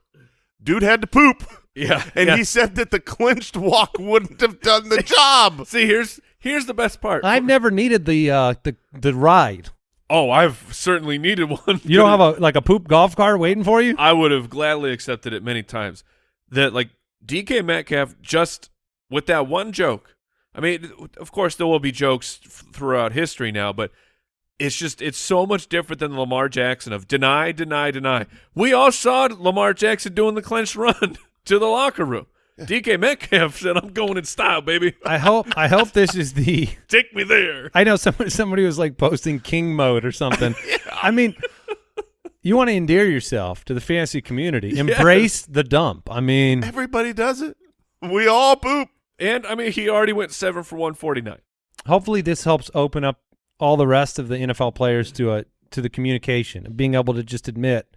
dude had to poop, Yeah, and yeah. he said that the clinched walk wouldn't have done the job. See, here's here's the best part. I've never needed the uh, the the ride. oh, I've certainly needed one. You don't have a like a poop golf cart waiting for you? I would have gladly accepted it many times. That like DK Metcalf just with that one joke. I mean, of course there will be jokes f- throughout history now, but it's just it's so much different than Lamar Jackson of deny, deny, deny. We all saw Lamar Jackson doing the clenched run to the locker room. DK Metcalf said, "I'm going in style, baby. I hope I hope this is the Take me there." I know somebody somebody was like posting king mode or something. yeah. I mean, you want to endear yourself to the fantasy community. Embrace the dump. I mean, Everybody does it. We all poop. And I mean, he already went seven for one forty nine. hopefully this helps open up all the rest of the NFL players to a to the communication and being able to just admit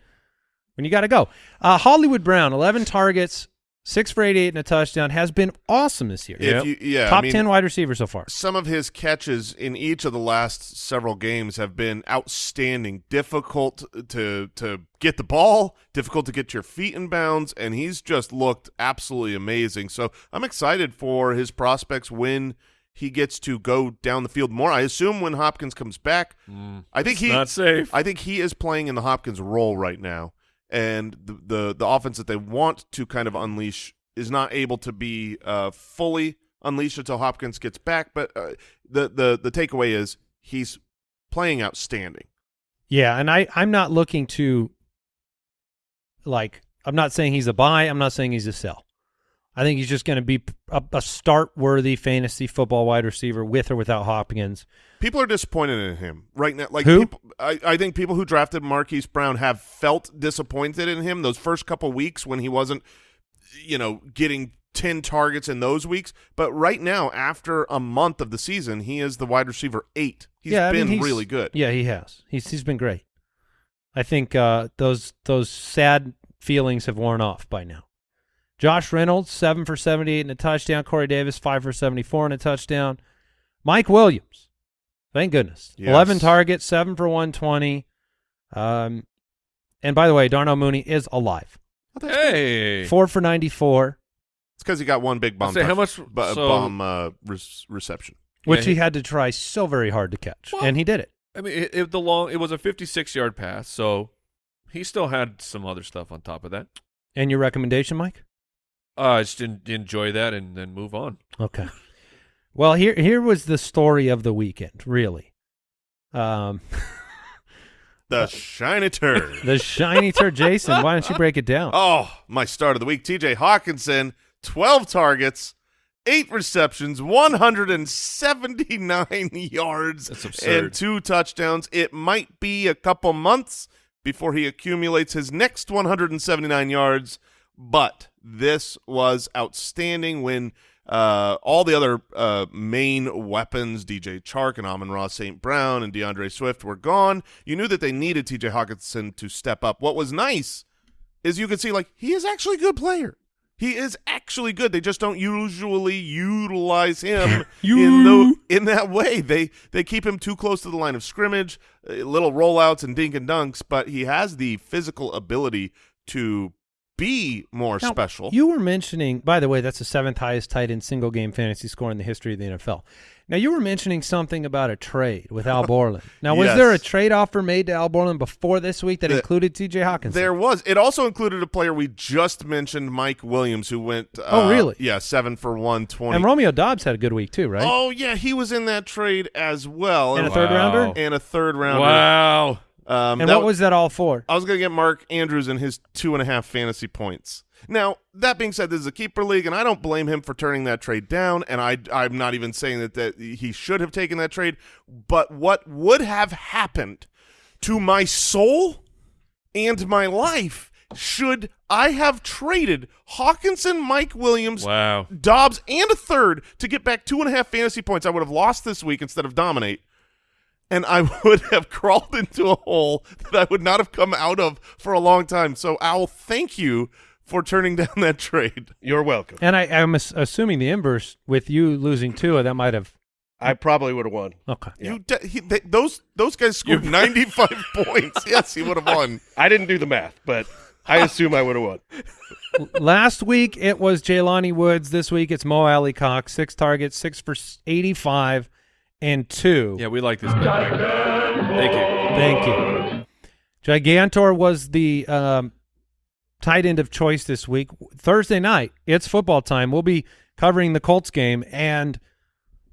when you got to go. Uh, Hollywood Brown, 11 targets, 6 for 88 and a touchdown, has been awesome this year. Yep. You, yeah, Top I mean, 10 wide receiver so far. some of his catches in each of the last several games have been outstanding. Difficult to to get the ball, difficult to get your feet in bounds, and he's just looked absolutely amazing. So I'm excited for his prospects when he gets to go down the field more. I assume when Hopkins comes back, mm. I think It's he not safe. I think he is playing in the Hopkins role right now, and the the, the offense that they want to kind of unleash is not able to be uh, fully unleashed until Hopkins gets back. But uh, the the the takeaway is he's playing outstanding. Yeah, and I I'm not looking to like I'm not saying he's a buy, I'm not saying he's a sell. I think he's just going to be a, a start worthy fantasy football wide receiver with or without Hopkins. People are disappointed in him right now. Like Who? People, I, I think people who drafted Marquise Brown have felt disappointed in him those first couple weeks when he wasn't, you know, getting ten targets in those weeks. But right now, after a month of the season, he is the wide receiver eight. He's yeah, I been mean, he's- really good. Yeah, he has. He's he's been great. I think uh, those those sad feelings have worn off by now. Josh Reynolds seven for seventy eight and a touchdown. Corey Davis five for seventy four and a touchdown. Mike Williams, thank goodness, Yes. eleven targets, seven for one twenty. Um, and by the way, Darnell Mooney is alive. Hey, four for 94, It's because he got one big bomb. say how much- bu- so- bomb uh, re- reception? which Yeah, he he- had to try so very hard to catch, Well- and he did it. I mean, it, it, the long it was a 56 yard pass, so he still had some other stuff on top of that. And your recommendation, Mike? Uh, I just didn't enjoy that and then move on. Okay. Well, here here was the story of the weekend, really. Um, The shiny turd. the shiny turd, Jason. Why don't you break it down? Oh, my start of the week. TJ Hockenson, 12 targets, eight receptions, 179 yards, and two touchdowns. It might be a couple months before he accumulates his next 179 yards, but this was outstanding when uh, all the other uh, main weapons, DJ Chark and Amon-Ra St. Brown and D'Andre Swift, were gone. You knew that they needed TJ Hockenson to step up. What was nice is you could see, like, he is actually a good player. He is actually good. They just don't usually utilize him in the, in that way. They they keep him too close to the line of scrimmage, uh, little rollouts and dink and dunks, but he has the physical ability to be more Now, special. You were mentioning, by the way, that's the seventh highest tight end single game fantasy score in the history of the NFL. Now, you were mentioning something about a trade with Al Borland. Now, was Yes. there a trade offer made to Al Borland before this week that The- included TJ Hawkins? There was. It also included a player we just mentioned, Mike Williams, who went. Uh, Oh, really? Yeah, seven for one twenty. and Romeo Doubs had a good week too, right? Oh yeah, he was in that trade as well, and a Wow. third rounder. and a third rounder. Wow. Um, And that what was that all for? I was going to get Mark Andrews and his two and a half fantasy points. Now, that being said, this is a keeper league, and I don't blame him for turning that trade down, and I, I'm not even saying that, that he should have taken that trade, but what would have happened to my soul and my life should I have traded Hockenson, Mike Williams, Wow. Doubs, and a third to get back two and a half fantasy points? I would have lost this week instead of dominate and I would have crawled into a hole that I would not have come out of for a long time. So, Owl, thank you for turning down that trade. You're welcome. And I, I'm assuming the inverse with you losing two, that might have. I probably would have won. Okay. Yeah. You de- he, they, those those guys scored 95 points. Yes, he would have won. I didn't do the math, but I assume I would have won. Last week it was Jelani Woods. This week it's Mo Alie-Cox. Six targets, six for 85 and two. Yeah, we like this. bet. Thank you. Thank you. Gigantor was the um, tight end of choice this week. Thursday night, it's football time. We'll be covering the Colts game, and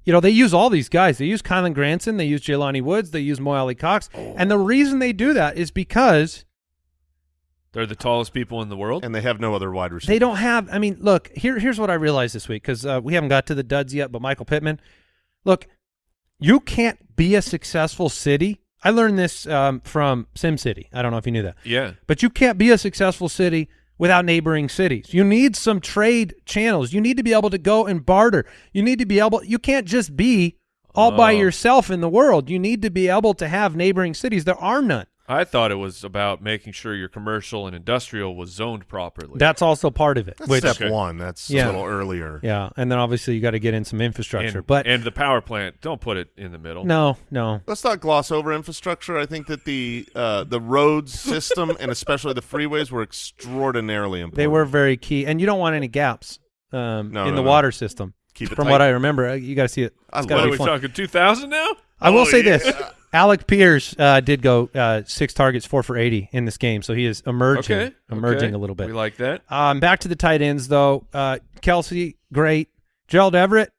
you know they use all these guys. They use Kylen Granson, they use Jelani Woods, they use Mo Alie-Cox, and the reason they do that is because They're the tallest people in the world. And they have no other wide receiver. they don't have. I mean, look here. Here's what I realized this week because uh, we haven't got to the duds yet. But Michael Pittman, look, you can't be a successful city. I learned this um, from SimCity. I don't know if you knew that. yeah. But you can't be a successful city without neighboring cities. You need some trade channels. You need to be able to go and barter. You need to be able you can't just be all by Oh. yourself in the world. You need to be able to have neighboring cities. There are none. I thought it was about making sure your commercial and industrial was zoned properly. That's also part of it. That's which step Okay. one. That's Yeah. a little earlier. yeah, and then obviously you got to get in some infrastructure. and, but and the power plant. Don't put it in the middle. no, no. Let's not gloss over infrastructure. I think that the uh, the roads system and especially the freeways were extraordinarily important. They were very key, and you don't want any gaps um, No, in no, the no. water system. Keep it From tight. what I remember, Uh, you got to see it. I It's love gotta What are we fun. talking? Two thousand now? I will Oh, say yeah. this: Alec Pierce uh, did go uh, six targets, four for eighty in this game, so he is emerging, Okay. emerging okay. a little bit. We like that. Um, back to the tight ends though. Uh, Kelce, great. Gerald Everett,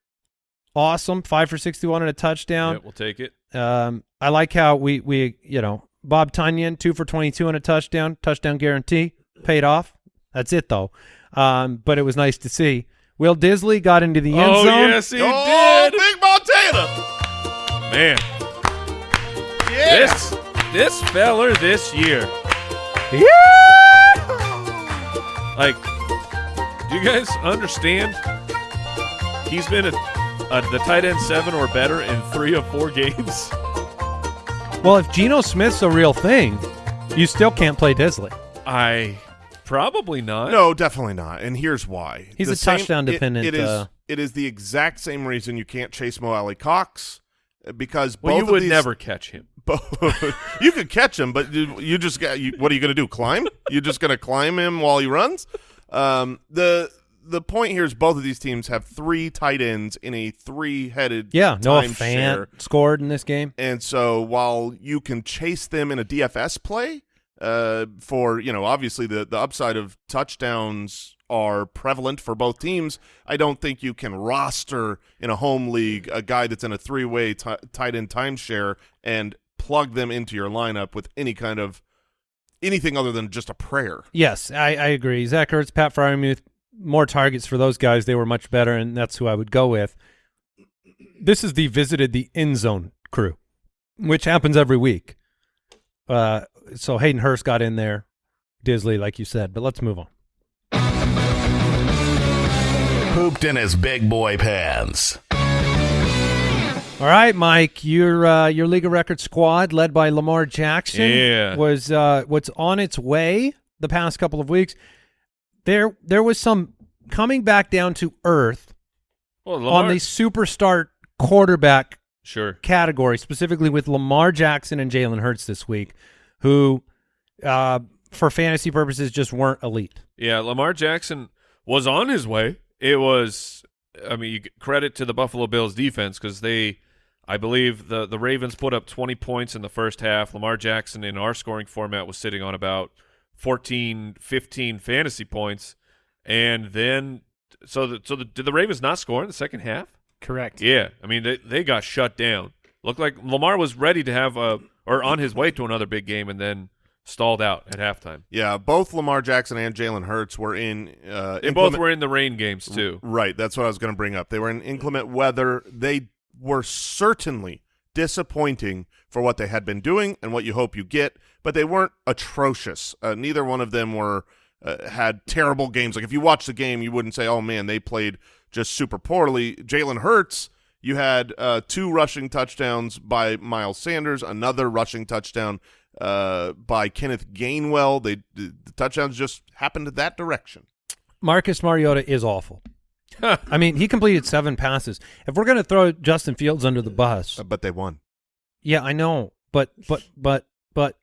awesome, five for sixty-one and a touchdown. yeah, we'll take it. Um, I like how we we you know Bob Tonyan two for twenty-two and a touchdown, touchdown guarantee, paid off. That's it though. Um, but it was nice to see. Will Dissly got into the end oh zone. yes, he oh, did. Big Montana! Man, Yeah. this this feller this year. Yeah. Like, do you guys understand? He's been a, a, the tight end seven or better in three of four games. Well, if Geno Smith's a real thing, you still can't play Dissly. I probably not. No, definitely not. And here's why. He's The a same- touchdown it- dependent, it is. uh, it is the exact same reason you can't chase Mo Alie-Cox because well, both you of would these, never catch him. you could catch him, but you, you just got. You, what are you going to do? Climb? You're just going to climb him while he runs? Um, the the point here is both of these teams have three tight ends in a three headed Yeah, Noah. Fant scored in this game. And so while you can chase them in a DFS play, uh, for you know obviously the the upside of touchdowns are prevalent for both teams. I don't think you can roster in a home league a guy that's in a three way t- tight end timeshare and plug them into your lineup with any kind of anything other than just a prayer. Yes, I, I agree. Zach Ertz, Pat Freiermuth, more targets for those guys. They were much better, and that's who I would go with. This is the visited the end zone crew, which happens every week. Uh, so Hayden Hurst got in there, Dissly, like you said. But let's move on. Pooped in his big boy pants. All right, Mike, your uh, your League of Record squad, led by Lamar Jackson, Yeah. was uh, what's on its way the past couple of weeks. There, there was some coming back down to earth Well, on the superstar quarterback sure. category, specifically with Lamar Jackson and Jalen Hurts this week, who, uh, for fantasy purposes, just weren't elite. Yeah, Lamar Jackson was on his way. It was, I mean, credit to the Buffalo Bills defense because they, I believe the the Ravens put up 20 points in the first half. Lamar Jackson in our scoring format was sitting on about 14, 15 fantasy points, and then so the, so the, did the Ravens not score in the second half? Correct. Yeah, I mean they they got shut down. Looked like Lamar was ready to have a or on his way to another big game, and then stalled out at halftime. Yeah, both Lamar Jackson and Jalen Hurts were in. Uh, They both were in the rain games too. Right, that's what I was going to bring up. They were in inclement weather. They were certainly disappointing for what they had been doing and what you hope you get, but they weren't atrocious. Uh, neither one of them were uh, had terrible games. Like if you watch the game, you wouldn't say, "Oh man, they played just super poorly." Jalen Hurts, you had uh, two rushing touchdowns by Miles Sanders, another rushing touchdown uh, by Kenneth Gainwell. They the, the touchdowns just happened that direction. Marcus Mariota is awful. I mean, he completed seven passes. If we're going to throw Justin Fields under the bus, but they won. yeah, I know, but but but but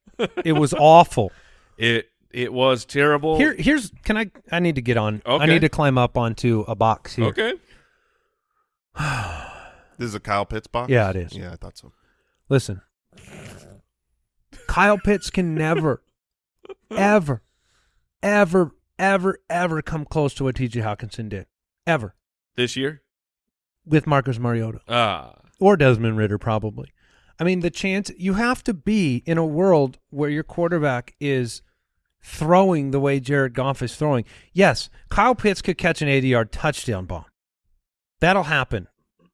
it was awful. It it was terrible. Here, here's can I? I need to get on. I need to climb up onto a box here. okay. This is a Kyle Pitts box. Yeah, it is. Yeah, I thought so. Listen, Kyle Pitts can never, ever, ever, ever, ever come close to what T.J. Hockenson did. Ever This year? with Marcus Mariota Ah. or Desmond Ridder, probably. I mean, the chance you have to be in a world where your quarterback is throwing the way Jared Goff is throwing. Yes, Kyle Pitts could catch an 80 yard touchdown bomb. That'll happen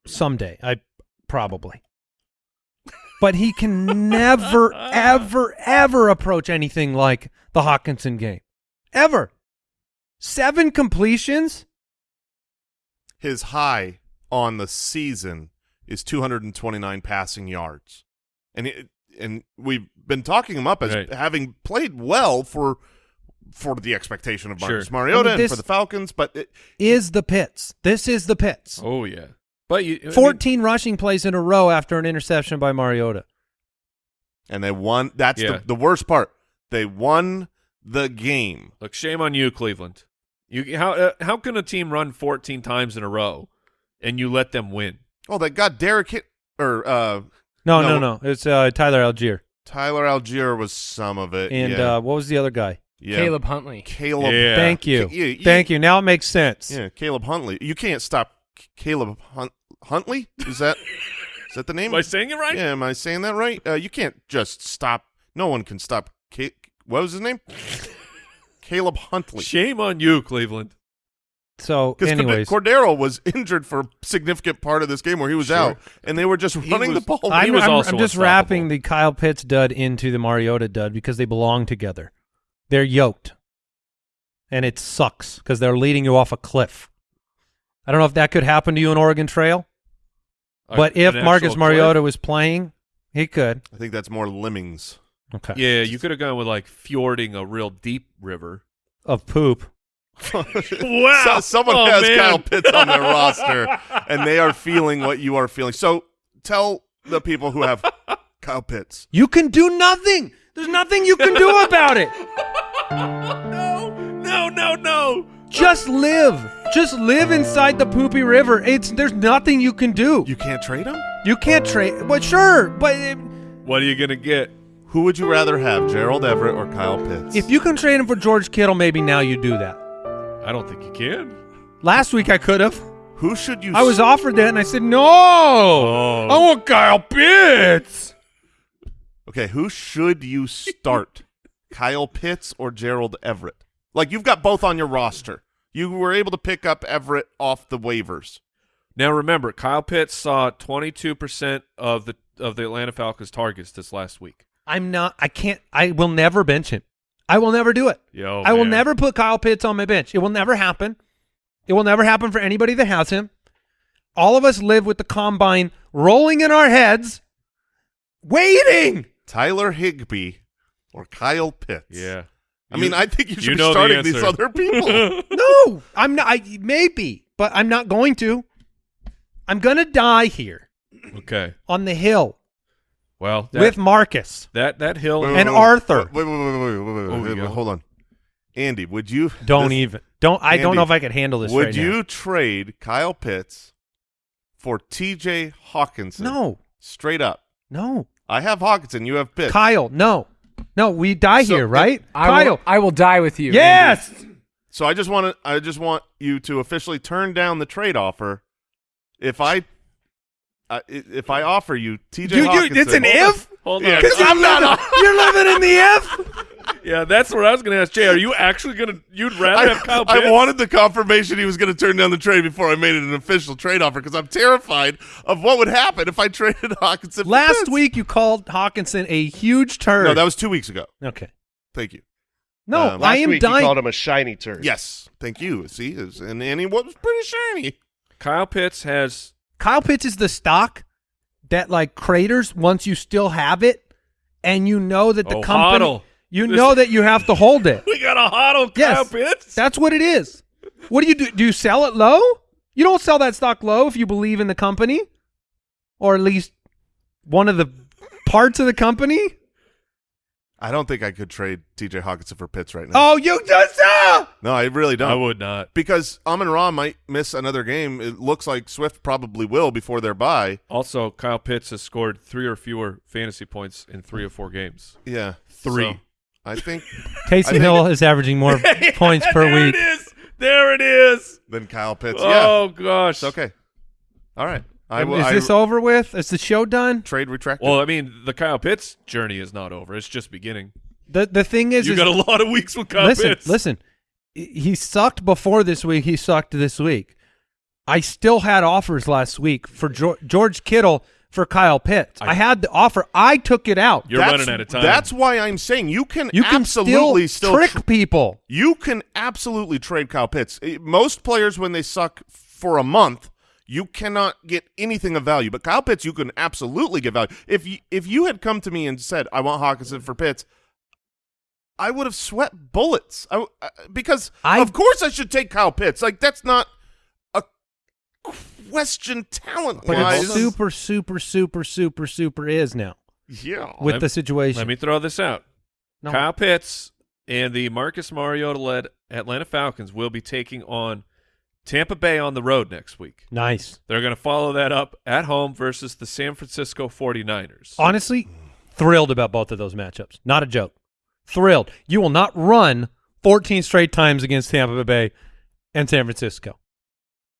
someday. I probably. But he can never, ever, ever approach anything like the Hockenson game. Ever. Seven completions? His high on the season is 229 passing yards, and it, and we've been talking him up as Right. having played well for for the expectation of Marcus Sure. Mariota I mean, and this- for the Falcons, but it, Is the pits. This is the pits. Oh yeah. But you I mean, 14 rushing plays in a row after an interception by Mariota. and they won. That's Yeah. the the worst part. They won the game. look, shame on you, Cleveland. You how uh, how can a team run 14 times in a row and you let them win? Oh, they got Derek hit or uh, No, No. no, no. It's uh, Tyler Allgeier. Tyler Allgeier was some of it, And yeah. uh, what was the other guy? yeah. Caleb Huntley. Caleb, Yeah. Thank you. Yeah, you- Thank you. Now it makes sense. Yeah, Caleb Huntley. You can't stop C- Caleb Hunt- Huntley. Is that is that the name? Am I saying it right? Yeah, am I saying that right? Uh, you can't just stop. No one can stop. Ca- what was his name? Caleb Huntley. Shame on you, Cleveland. So, anyways, Cordero was injured for a significant part of this game where he was Sure. out, and they were just He running was- the ball. I'm, was I'm- also I'm just wrapping the Kyle Pitts dud into the Mariota dud because they belong together. They're yoked. And it sucks because they're leading you off a cliff. I don't know if that could happen to you in Oregon Trail, A- but if Marcus actual Mariota cliff? was playing, he could. I think that's more lemmings. Okay. Yeah, you could have gone with like fjording a real deep river. Of poop. Wow. So- someone Oh, has man. Kyle Pitts on their roster, and they are feeling what you are feeling. So tell the people who have Kyle Pitts. You can do nothing. There's nothing you can do about it. No, no, no, no. Just live. Just live inside the poopy river. It's there's nothing you can do. You can't trade him? You can't trade. But sure, but uh, What are you gonna get? Who would you rather have, Gerald Everett or Kyle Pitts? if you can trade him for George Kittle, maybe now you do that. I don't think you can. Last week I could have. Who should you I was offered that, and I said no. Oh. I want Kyle Pitts. Okay, who should you start? Kyle Pitts or Gerald Everett? Like you've got both on your roster. You were able to pick up Everett off the waivers. Now remember, Kyle Pitts saw 22% of the of the Atlanta Falcons targets this last week. I'm not. I can't. I will never bench him. I will never do it. Yo, I will never put Kyle Pitts on my bench. It will never happen. It will never happen for anybody that has him. All of us live with the combine rolling in our heads, waiting. Tyler Higbee or Kyle Pitts? Yeah. I mean, I think you should you be know the starting these other people. No, I'm not. I, maybe, but I'm not going to. I'm gonna die here okay. on the hill Well, that, with Marcus. that that hill. Wait, And wait, wait, Arthur. Wait, wait, wait, wait, wait, wait, wait, wait, wait, hold on. Andy, would you Don't this- even. Don't. I don't know if I could handle this. Would right you now. trade Kyle Pitts for T.J. Hockenson? No. straight up. No. I have Hockenson. You have Pitts. Kyle. No. No. We die So, here, right? I Kyle. will, I will die with you. yes. So I just want to. I just want you to officially turn down the trade offer. If I, i- if I offer you T.J. You, you, Hockenson, it's an if. Hold on. Because I'm you're, not living- you're living in the if. Yeah, that's what I was going to ask Jay. Are you actually going to? You'd rather I, have Kyle Pitts? I wanted the confirmation he was going to turn down the trade before I made it an official trade offer because I'm terrified of what would happen if I traded Hockenson. Last Pitts. week you called Hockenson a huge turd. No, that was two weeks ago. okay. Thank you. No, Um, I am week you called him a shiny turd. Yes, thank you. See, is- and and he was pretty shiny. Kyle Pitts has. Kyle Pitts is the stock that like craters once you still have it, and you know that the Oh, company, hodl. you This- know that you have to hold it. We got a Yes. Kyle Pitts. That's what it is. What do you do? Do you sell it low? You don't sell that stock low if you believe in the company, or at least one of the parts of the company. I don't think I could trade T.J. Hockenson for Pitts right now. Oh, you just uh, no, I really don't. I would not. because Amon Ra might miss another game. It looks like Swift probably will before their bye. Also, Kyle Pitts has scored three or fewer fantasy points in three or four games. Yeah, Three. So, I think Taysom think Hill is averaging more points per there week. it is. There it is. then Kyle Pitts. Yeah, Oh gosh. it's okay. All right. I is I- this over with? Is the show done? trade retracted? Well, I mean, the Kyle Pitts journey is not over. It's just beginning. The the thing is, You is got a lot of weeks with Kyle listen, Pitts. listen. He sucked before this week. He sucked this week. I still had offers last week for George, George Kittle for Kyle Pitts. I, I- had the offer. I took it out. You're That's- running out of time. That's why I'm saying you can you can absolutely still, still, trick tr- people. you can absolutely trade Kyle Pitts. Most players, when they suck for a month, you cannot get anything of value. But Kyle Pitts, you can absolutely get value. If you, if you had come to me and said, "I want Hockenson for Pitts," I would have sweat bullets. I, uh, because I- of course I should take Kyle Pitts. Like that's not a question talent But wise. it super, super, super, super, super is now yeah. with Let- the situation. Let me throw this out. No. Kyle Pitts and the Marcus Mariota-led Atlanta Falcons will be taking on Tampa Bay on the road next week. nice. They're going to follow that up at home versus the San Francisco 49ers. Honestly, thrilled about both of those matchups. Not a joke. Thrilled. You will not run 14 straight times against Tampa Bay and San Francisco.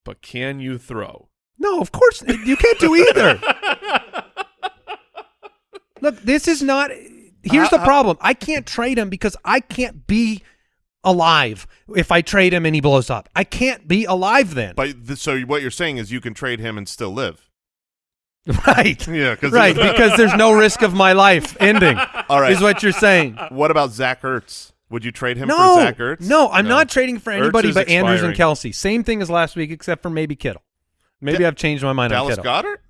But can you throw? No, of course you can't do either. Look, this is not. Here's the I- I- problem. I can't trade him because I can't be alive if I trade him and he blows up. I can't be alive then. But th- so what you're saying is you can trade him and still live. right. Yeah, because Right, because there's no risk of my life ending. All right. Is what you're saying. What about Zach Ertz? Would you trade him no, for Zach Ertz? no, I'm No. not trading for anybody but Andrews and. Kelsey. Same thing as last week, except for maybe Kittle. Maybe I've changed my mind on Dallas Kittle. Goedert?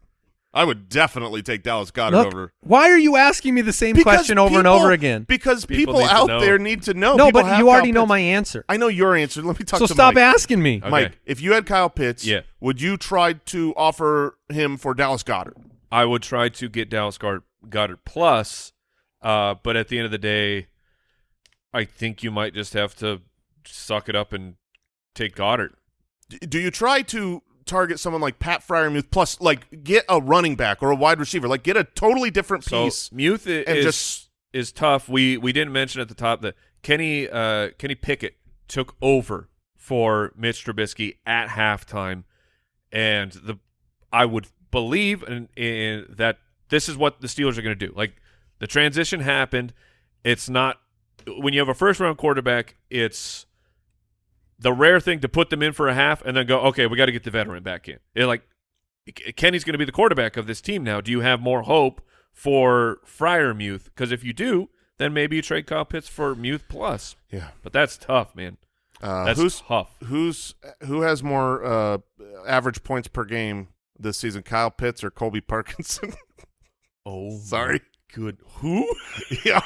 I would definitely take Dallas Goedert Look, over. why are you asking me the same Because question over and over again? Because People people, out there need to know. no, People but you Kyle already know my answer. I know your answer. Let me talk to you. So to stop Mike. asking me. Okay. Mike, if you had Kyle Pitts, Yeah. would you try to offer him for Dallas Goedert? I would try to get Dallas Guard Goedert plus. Uh, but at the end of the day, I think you might just have to suck it up and take Goedert. Do you try to target someone like Pat Fryer Freiermuth plus like get a running back or a wide receiver, like get a totally different So piece Muth i- and is just is tough. We we didn't mention at the top that Kenny uh, Kenny Pickett took over for Mitch Trubisky at halftime, and the I would believe in, in that this is what the Steelers are going to do. Like the transition happened. It's not when you have a first round quarterback. It's the rare thing to put them in for a half and then go, okay, we got to get the veteran back in. It like Kenny's going to be the quarterback of this team now. Do you have more hope for Freiermuth? Because if you do, then maybe you trade Kyle Pitts for Muth plus. yeah. But that's tough, man. Uh, That's who's tough. who's who has more uh, average points per game this season, Kyle Pitts or Colby Parkinson? Oh, Sorry. good. Who? yeah,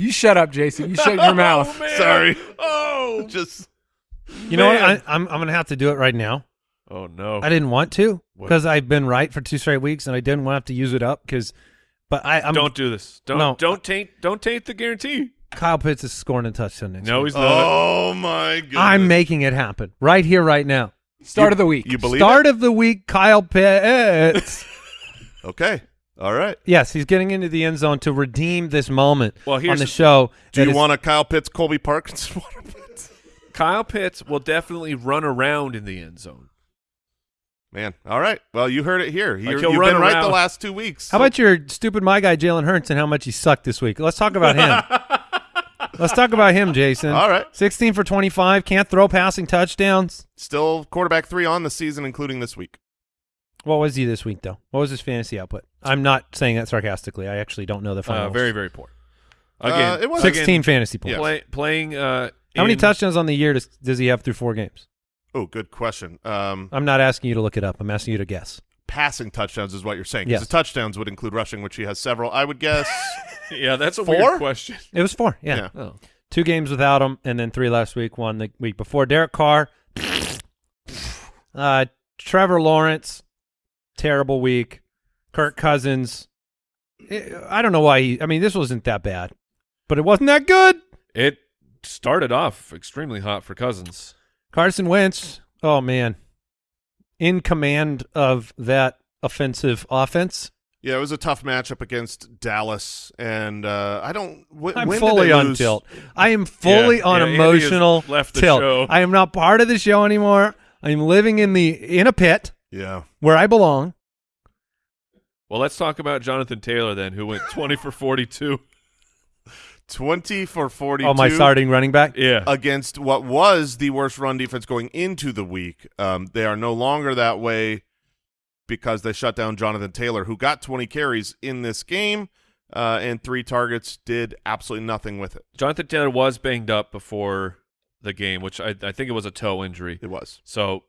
You shut up, Jason. You shut your mouth. Oh, man. sorry. Oh, Just You know what? Man. I, I'm I'm gonna have to do it right now. oh no. I didn't want to because I've been right for two straight weeks and I didn't want to have to use it up because. But I, I'm don't do this. Don't No. don't taint don't taint the guarantee. Kyle Pitts is scoring a touchdown next No, week. he's not. oh my goodness. I'm making it happen right here, right now. Start of the week. You believe Start it? of the week, Kyle Pitts. Okay. All right. yes, he's getting into the end zone to redeem this moment Well, on here's the the- show. Do you is- want a Kyle Pitts, Colby Parkinson? Kyle Pitts will definitely run around in the end zone. Man, all right. Well, you heard it here. You're, he'll you've run been right the last two weeks. How about your stupid my guy Jalen Hurts and how much he sucked this week? Let's talk about him. Let's talk about him, Jason. All right. 16 for 25, can't throw passing touchdowns. still quarterback three on the season, including this week? What was he this week, though? What was his fantasy output? I'm not saying that sarcastically. I actually don't know the Uh, finals. very very poor. Uh, Again, it was- 16 fantasy points. Play, playing. Uh, How many touchdowns on the year does, does he have through four games? Oh, good question. Um, I'm not asking you to look it up. I'm asking you to guess. passing touchdowns is what you're saying. 'cause Yes. The touchdowns would include rushing, which he has several. I would guess. Yeah, that's a Four? weird question. It was four. Yeah. Yeah. Oh. Two games without him, and then three last week, one the week before. Derek Carr, uh, Trevor Lawrence, terrible week. Kirk Cousins, eh, I don't know why he. I mean, this wasn't that bad, but it wasn't that good. It started off extremely hot for Cousins. Carson Wentz, oh man, in command of that offensive offense. yeah, it was a tough matchup against Dallas, and uh, I don't. Wh- I'm when did fully they on lose? tilt. I am fully Yeah, on yeah, emotional left the tilt. show. I am not part of the show anymore. I'm living in the in a pit Yeah. where I belong. Well, let's talk about Jonathan Taylor then, who went 20 for 42. 20 for 42 Oh, my starting running back. Yeah. against what was the worst run defense going into the week. Um, they are no longer that way because they shut down Jonathan Taylor, who got 20 carries in this game uh, and three targets, did absolutely nothing with it. Jonathan Taylor was banged up before the game, which I, I think it was a toe injury. It was. So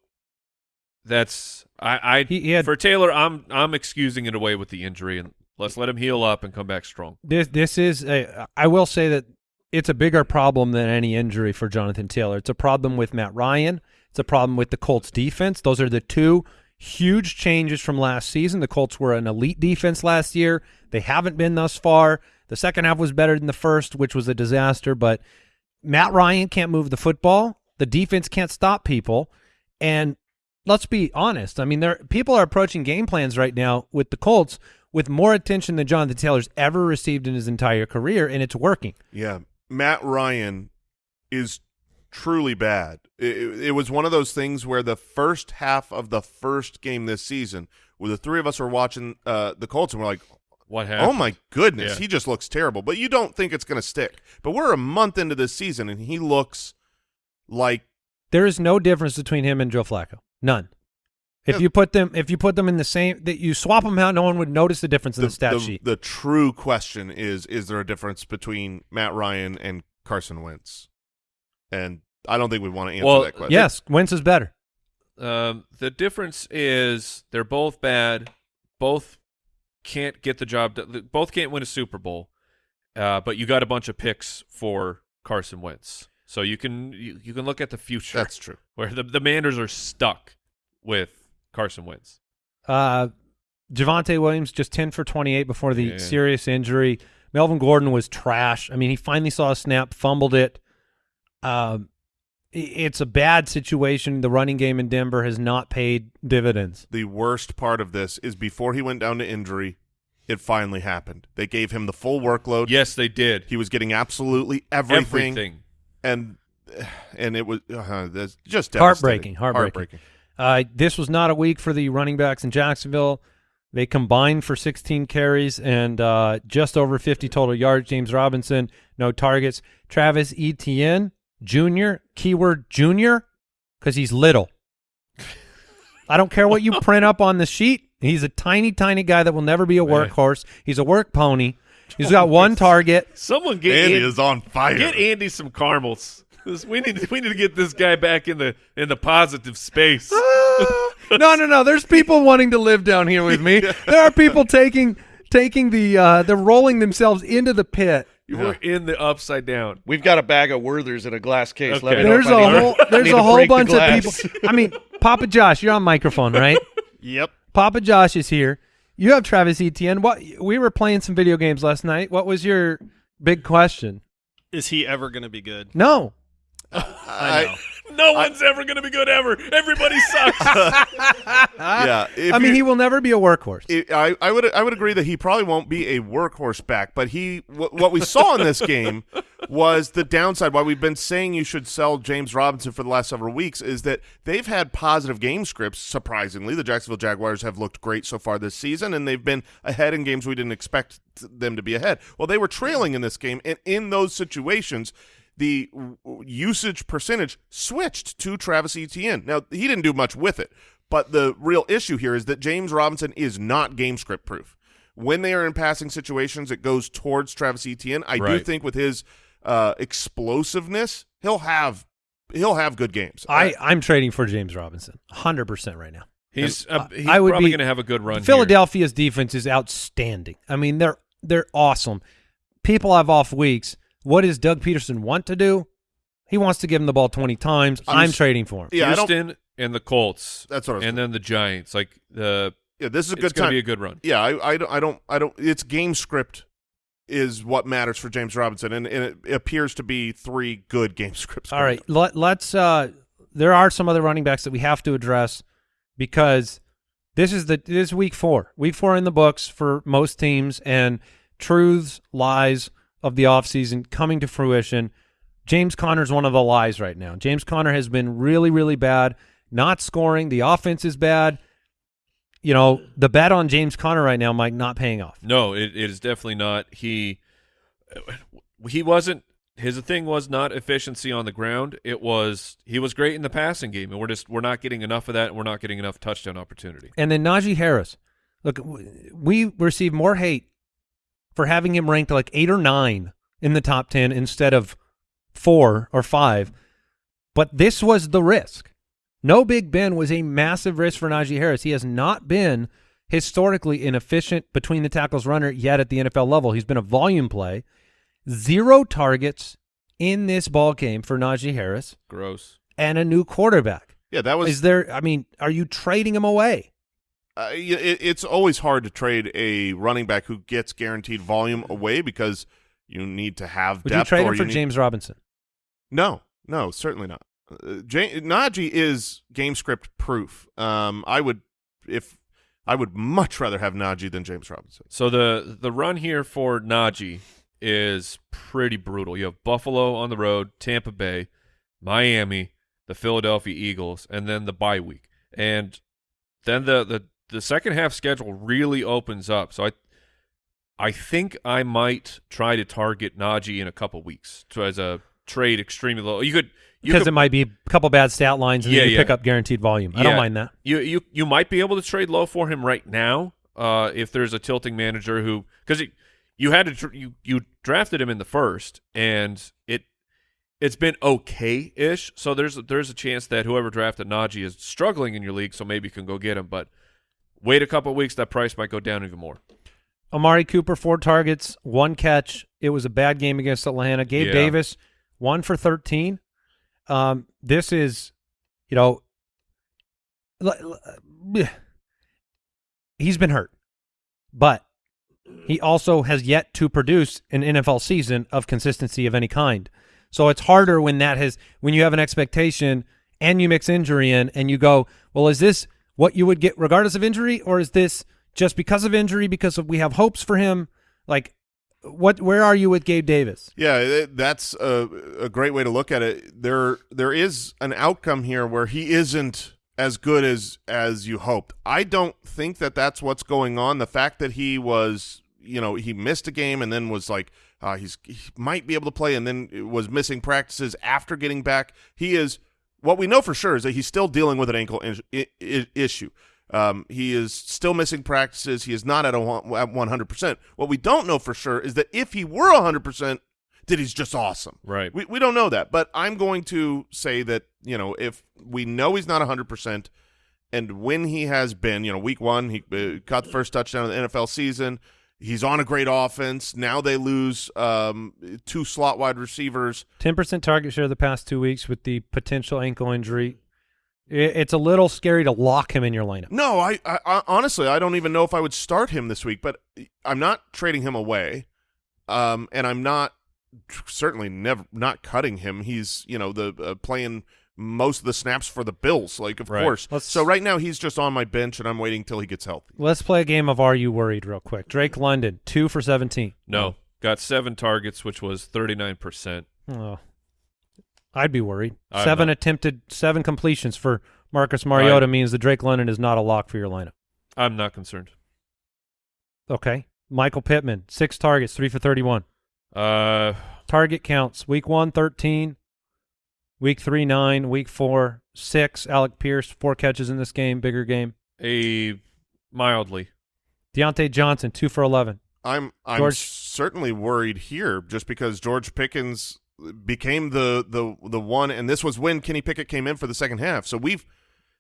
that's I, I He- he had- for Taylor, I'm I'm excusing it away with the injury and let's let him heal up and come back strong. This this is a. I will say that it's a bigger problem than any injury for Jonathan Taylor. It's a problem with Matt Ryan. It's a problem with the Colts defense. Those are the two huge changes from last season. The Colts were an elite defense last year. They haven't been thus far. The second half was better than the first, which was a disaster. But Matt Ryan can't move the football. The defense can't stop people. And let's be honest. I mean, there people are approaching game plans right now with the Colts with more attention than Jonathan Taylor's ever received in his entire career, and it's working. Yeah. Matt Ryan is truly bad. It, it- it was one of those things where the first half of the first game this season, where the three of us were watching uh, the Colts and we're like, What happened? Oh my goodness, Yeah. he just looks terrible. But you don't think it's going to stick. But we're a month into this season, and he looks like There is no difference between him and Joe Flacco. None. If Yeah. you put them, if you put them in the same, that you swap them out, no one would notice the difference in the, stat the, sheet. the true question is: Is there a difference between Matt Ryan and Carson Wentz? And I don't think we want to answer Well, that question. yes, Wentz is better. Um, the difference is they're both bad. Both can't get the job. done. Both can't win a Super Bowl. Uh, but you got a bunch of picks for Carson Wentz, so you can you, you can look at the future. that's true. where the the Manders are stuck with Carson Wentz. Uh, Javonte Williams just 10 for 28 before the Yeah. serious injury. Melvin Gordon was trash. I mean, he finally saw a snap, fumbled it. Um, it's a bad situation. The running game in Denver has not paid dividends. The worst part of this is before he went down to injury, it finally happened. They gave him the full workload. Yes, they did. He was getting absolutely everything, Everything. and and it was uh, that's just Heartbreaking, devastating. heartbreaking. Uh, this was not a week for the running backs in Jacksonville. They combined for 16 carries and uh, just over 50 total yards. James Robinson, no targets. Travis Etienne Jr., keyword junior, because he's little. I don't care what you print up on the sheet. He's a tiny, tiny guy that will never be a workhorse. He's a work pony. He's got one target. Someone get Andy An- is on fire. get Andy some caramels. This- We need we need to get this guy back in the in the positive space. no, no, no. There's people wanting to live down here with me. There are people taking taking the uh they're rolling themselves into the pit. You were in the upside down. We've got a bag of Werthers in a glass case. Let Okay. me know There's if a I need whole need there's to a whole break the bunch of glass. people. I mean, Papa Josh, you're on microphone, right? Yep. Papa Josh is here. You have Travis Etienne. What we were playing some video games last night. What was your big question? Is he ever going to be good? No. I know. No one's ever going to be good ever. Everybody sucks. yeah. if I mean, you- he will never be a workhorse. it, I, I would I would agree that he probably won't be a workhorse back, but he what, what we saw in this game was the downside. Why we've been saying you should sell James Robinson for the last several weeks is that they've had positive game scripts. Surprisingly, the Jacksonville Jaguars have looked great so far this season, and they've been ahead in games we didn't expect them to be ahead. Well, they were trailing in this game, and in those situations. The usage percentage switched to Travis Etienne. Now he didn't do much with it, but the real issue here is that James Robinson is not game script proof. When they are in passing situations, it goes towards Travis Etienne. I do think with his uh, explosiveness, he'll have he'll have good games. I I'm trading for James Robinson, hundred percent right now. He's uh, he's I would probably be- going to have a good run. here. Philadelphia's defense is outstanding. I mean, they're they're awesome. People have off weeks. What does Doug Pederson want to do? He wants to give him the ball twenty times. I'm I'm, trading for him. yeah, I Houston and the Colts. That's what I was And then the Giants. Like the yeah, this is a it's good going to be a good run. yeah, I, I don't, I don't, I don't. It's game script is what matters for James Robinson, and, and it appears to be three good game scripts. All coming right, up. let, let's. Uh, there are some other running backs that we have to address because this is the this is week four. Week four in the books for most teams, and truths, lies of the offseason coming to fruition. James Conner's one of the lies right now. James Conner has been really, really bad, not scoring. The offense is bad. You know, the bet on James Conner right now might not paying off. No, it, it is definitely not. He he wasn't. His thing was not efficiency on the ground. It was he was great in the passing game, and we're just we're not getting enough of that. and We're not getting enough touchdown opportunity. And then Najee Harris. Look, we receive more hate for having him ranked like eight or nine in the top 10 instead of four or five. But this was the risk. No Big Ben was a massive risk for Najee Harris. He has not been historically an efficient between the tackles runner yet at the NFL level. He's been a volume play. Zero targets in this ball game for Najee Harris Gross. and a new quarterback. yeah, that was Is there, I mean, are you trading him away? Uh, it, it's always hard to trade a running back who gets guaranteed volume away because you need to have Would you trade or him for need- James Robinson? No, no, certainly not. Uh, J- Najee is game script proof. Um, I would if I would much rather have Najee than James Robinson. So the the run here for Najee is pretty brutal. You have Buffalo on the road, Tampa Bay, Miami, the Philadelphia Eagles, and then the bye week. And then the the, the second half schedule really opens up. So I I think I might try to target Najee in a couple weeks to, as a trade extremely low. You could Because it might be a couple bad stat lines and Yeah, then you yeah. pick up guaranteed volume. I don't mind that. you you you might be able to trade low for him right now uh, if there's a tilting manager who because you had to you you drafted him in the first and it it's been okay ish so there's there's a chance that whoever drafted Najee is struggling in your league so maybe you can go get him but wait a couple weeks that price might go down even more Amari Cooper, four targets, one catch. It was a bad game against Atlanta. Gabe Yeah. Davis, one for 13. Um, this is, you know, he's been hurt. but he also has yet to produce an NFL season of consistency of any kind. So it's harder when that has when you have an expectation and you mix injury in and you go, well, is this what you would get regardless of injury, or is this just because of injury because of, we have hopes for him? Like, what? Where are you with Gabe Davis? Yeah, that's a, a great way to look at it. There, there is an outcome here where he isn't as good as as you hoped. I don't think that that's what's going on. The fact that he was, you know, he missed a game and then was like, uh, he's he might be able to play, and then was missing practices after getting back. He is what we know for sure is that he's still dealing with an ankle in, i- i- issue. Um, he is still missing practices. He is not at a at 100%. What we don't know for sure is that if he were 100%, that he's just awesome. Right. We, we don't know that, but I'm going to say that, you know, if we know he's not 100%, and when he has been, you know, week one, he uh, caught the first touchdown of the NFL season. He's on a great offense. Now they lose um, two slot wide receivers. Ten percent target share the past two weeks with the potential ankle injury. It's a little scary to lock him in your lineup. No, I, I, I honestly I don't even know if I would start him this week, but I'm not trading him away, um, and I'm not certainly never not cutting him. He's you know the uh, playing most of the snaps for the Bills, like of Right. course. Let's- so right now he's just on my bench, and I'm waiting till he gets healthy. Let's play a game of Are You Worried real quick. Drake London, two for seventeen. No, got seven targets, which was thirty nine percent. Oh, I'd be worried. I'm seven not. attempted, seven completions for Marcus Mariota Right. means that Drake London is not a lock for your lineup. I'm not concerned. Okay. Michael Pittman, six targets, three for 31. Uh, Target counts week one, 13. Week three, nine. Week four, six. Alec Pierce, four catches in this game, bigger game. a mildly. Diontae Johnson, two for 11. I'm I'm George- certainly worried here, just because George Pickens became the the the one, and this was when Kenny Pickett came in for the second half. So we've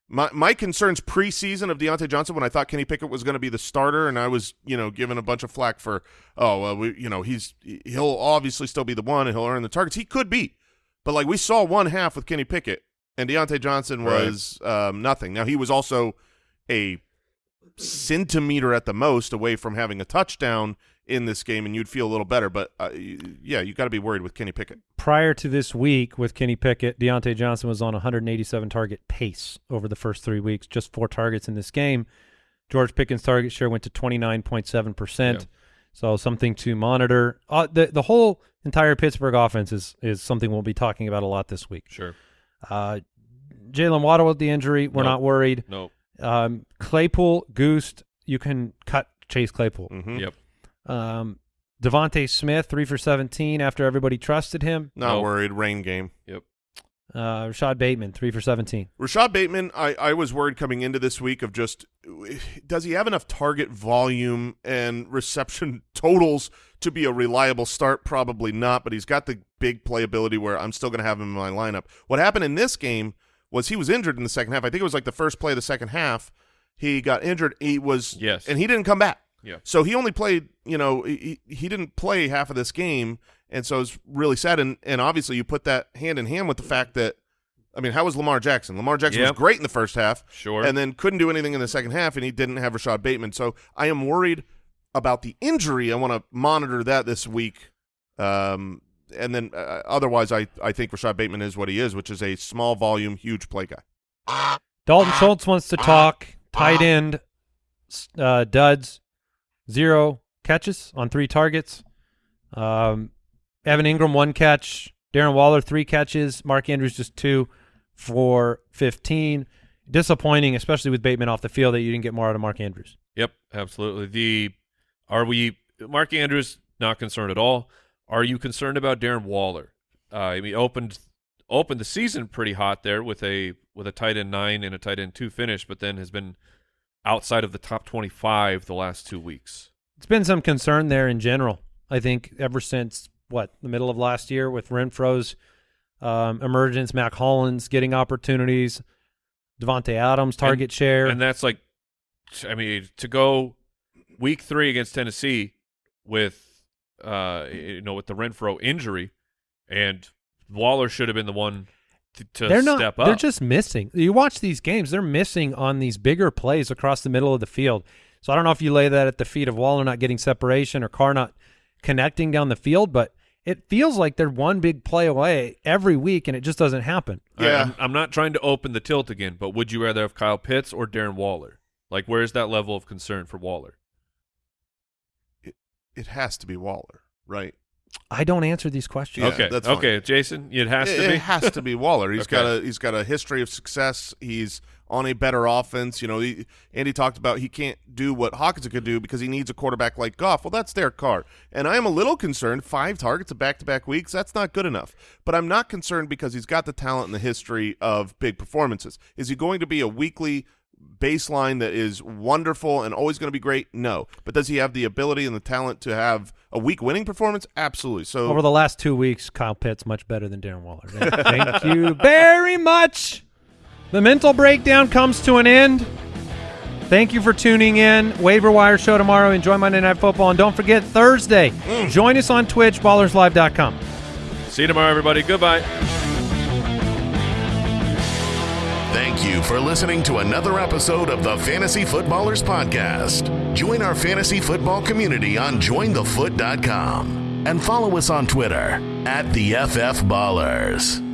my my concerns preseason of Diontae Johnson when I thought Kenny Pickett was going to be the starter, and I was you know given a bunch of flack for oh well we you know he's he'll obviously still be the one and he'll earn the targets. He could be, but like we saw one half with Kenny Pickett and Diontae Johnson Right. was um, nothing. Now he was also a centimeter at the most away from having a touchdown in this game, and you'd feel a little better. But uh, yeah, you got to be worried with Kenny Pickett. Prior to this week with Kenny Pickett, Diontae Johnson was on 187 target pace over the first three weeks, just four targets in this game. George Pickens' target share went to 29.7%. Yeah. So something to monitor. Uh, the the whole entire Pittsburgh offense is, is something we'll be talking about a lot this week. Sure. Uh, Jaylen Waddle with the injury, we're Nope. not worried. No. Um, Claypool, Goose, you can cut Chase Claypool. Mhm. Yep. Um, DeVonta Smith, three for 17 after everybody trusted him. Not No. worried. Rain game. Yep. Uh, Rashod Bateman, three for 17. Rashod Bateman, I, I was worried coming into this week of just does he have enough target volume and reception totals to be a reliable start? Probably not, but he's got the big playability where I'm still going to have him in my lineup. What happened in this game was he was injured in the second half. I think it was like the first play of the second half. He got injured. He was Yes. and he didn't come back. Yeah. So he only played, you know, he, he didn't play half of this game, and so it's really sad. And and obviously you put that hand in hand with the fact that, I mean, how was Lamar Jackson? Lamar Jackson Yep. was great in the first half, Sure. and then couldn't do anything in the second half, and he didn't have Rashod Bateman. So I am worried about the injury. I want to monitor that this week. Um, and then uh, otherwise, I I think Rashod Bateman is what he is, which is a small volume, huge play guy. Dalton Schultz wants to talk. Tight end, uh, duds, zero catches on three targets. Um, Evan Engram, one catch. Darren Waller, three catches. Mark Andrews, just two for 15. Disappointing, especially with Bateman off the field, that you didn't get more out of Mark Andrews. Yep, absolutely. The are we Mark Andrews not concerned at all? Are you concerned about Darren Waller? Uh, I mean, opened opened the season pretty hot there with a with a tight end nine and a tight end two finish, but then has been outside of the top twenty five the last two weeks. It's been some concern there in general. I think ever since what the middle of last year with Renfrow's um, emergence, Mack Hollins getting opportunities, Davante Adams target share. And that's like, I mean, to go week three against Tennessee with, uh, you know, with the Renfrow injury, and Waller should have been the one to, to they're not. step up. They're just missing. You watch these games; they're missing on these bigger plays across the middle of the field. So I don't know if you lay that at the feet of Waller not getting separation or Carr not connecting down the field, but it feels like they're one big play away every week, and it just doesn't happen. All right, Yeah. I'm, I'm not trying to open the tilt again, but would you rather have Kyle Pitts or Darren Waller? Like, where's that level of concern for Waller? It has to be Waller, right? I don't answer these questions. Yeah, okay, that's fine. okay, Jason, it has it, to be. it has to be Waller. He's Okay. got a he's got a history of success. He's on a better offense. You know, he, Andy talked about he can't do what Hockenson could do because he needs a quarterback like Goff. Well, that's their Carr. And I am a little concerned. Five targets of back to back weeks. That's not good enough. But I'm not concerned because he's got the talent and the history of big performances. Is he going to be a weekly baseline that is wonderful and always going to be great? No. But does he have the ability and the talent to have a week winning performance? Absolutely. So Over the last two weeks, Kyle Pitts much better than Darren Waller. Thank you very much. The mental breakdown comes to an end. Thank you for tuning in. Waiver Wire show tomorrow. Enjoy Monday Night Football. And don't forget, Thursday, mm. join us on Twitch, ballerslive.com. See you tomorrow, everybody. Goodbye. Thank you for listening to another episode of the Fantasy Footballers Podcast. Join our fantasy football community on jointhefoot.com and follow us on Twitter at the FF Ballers.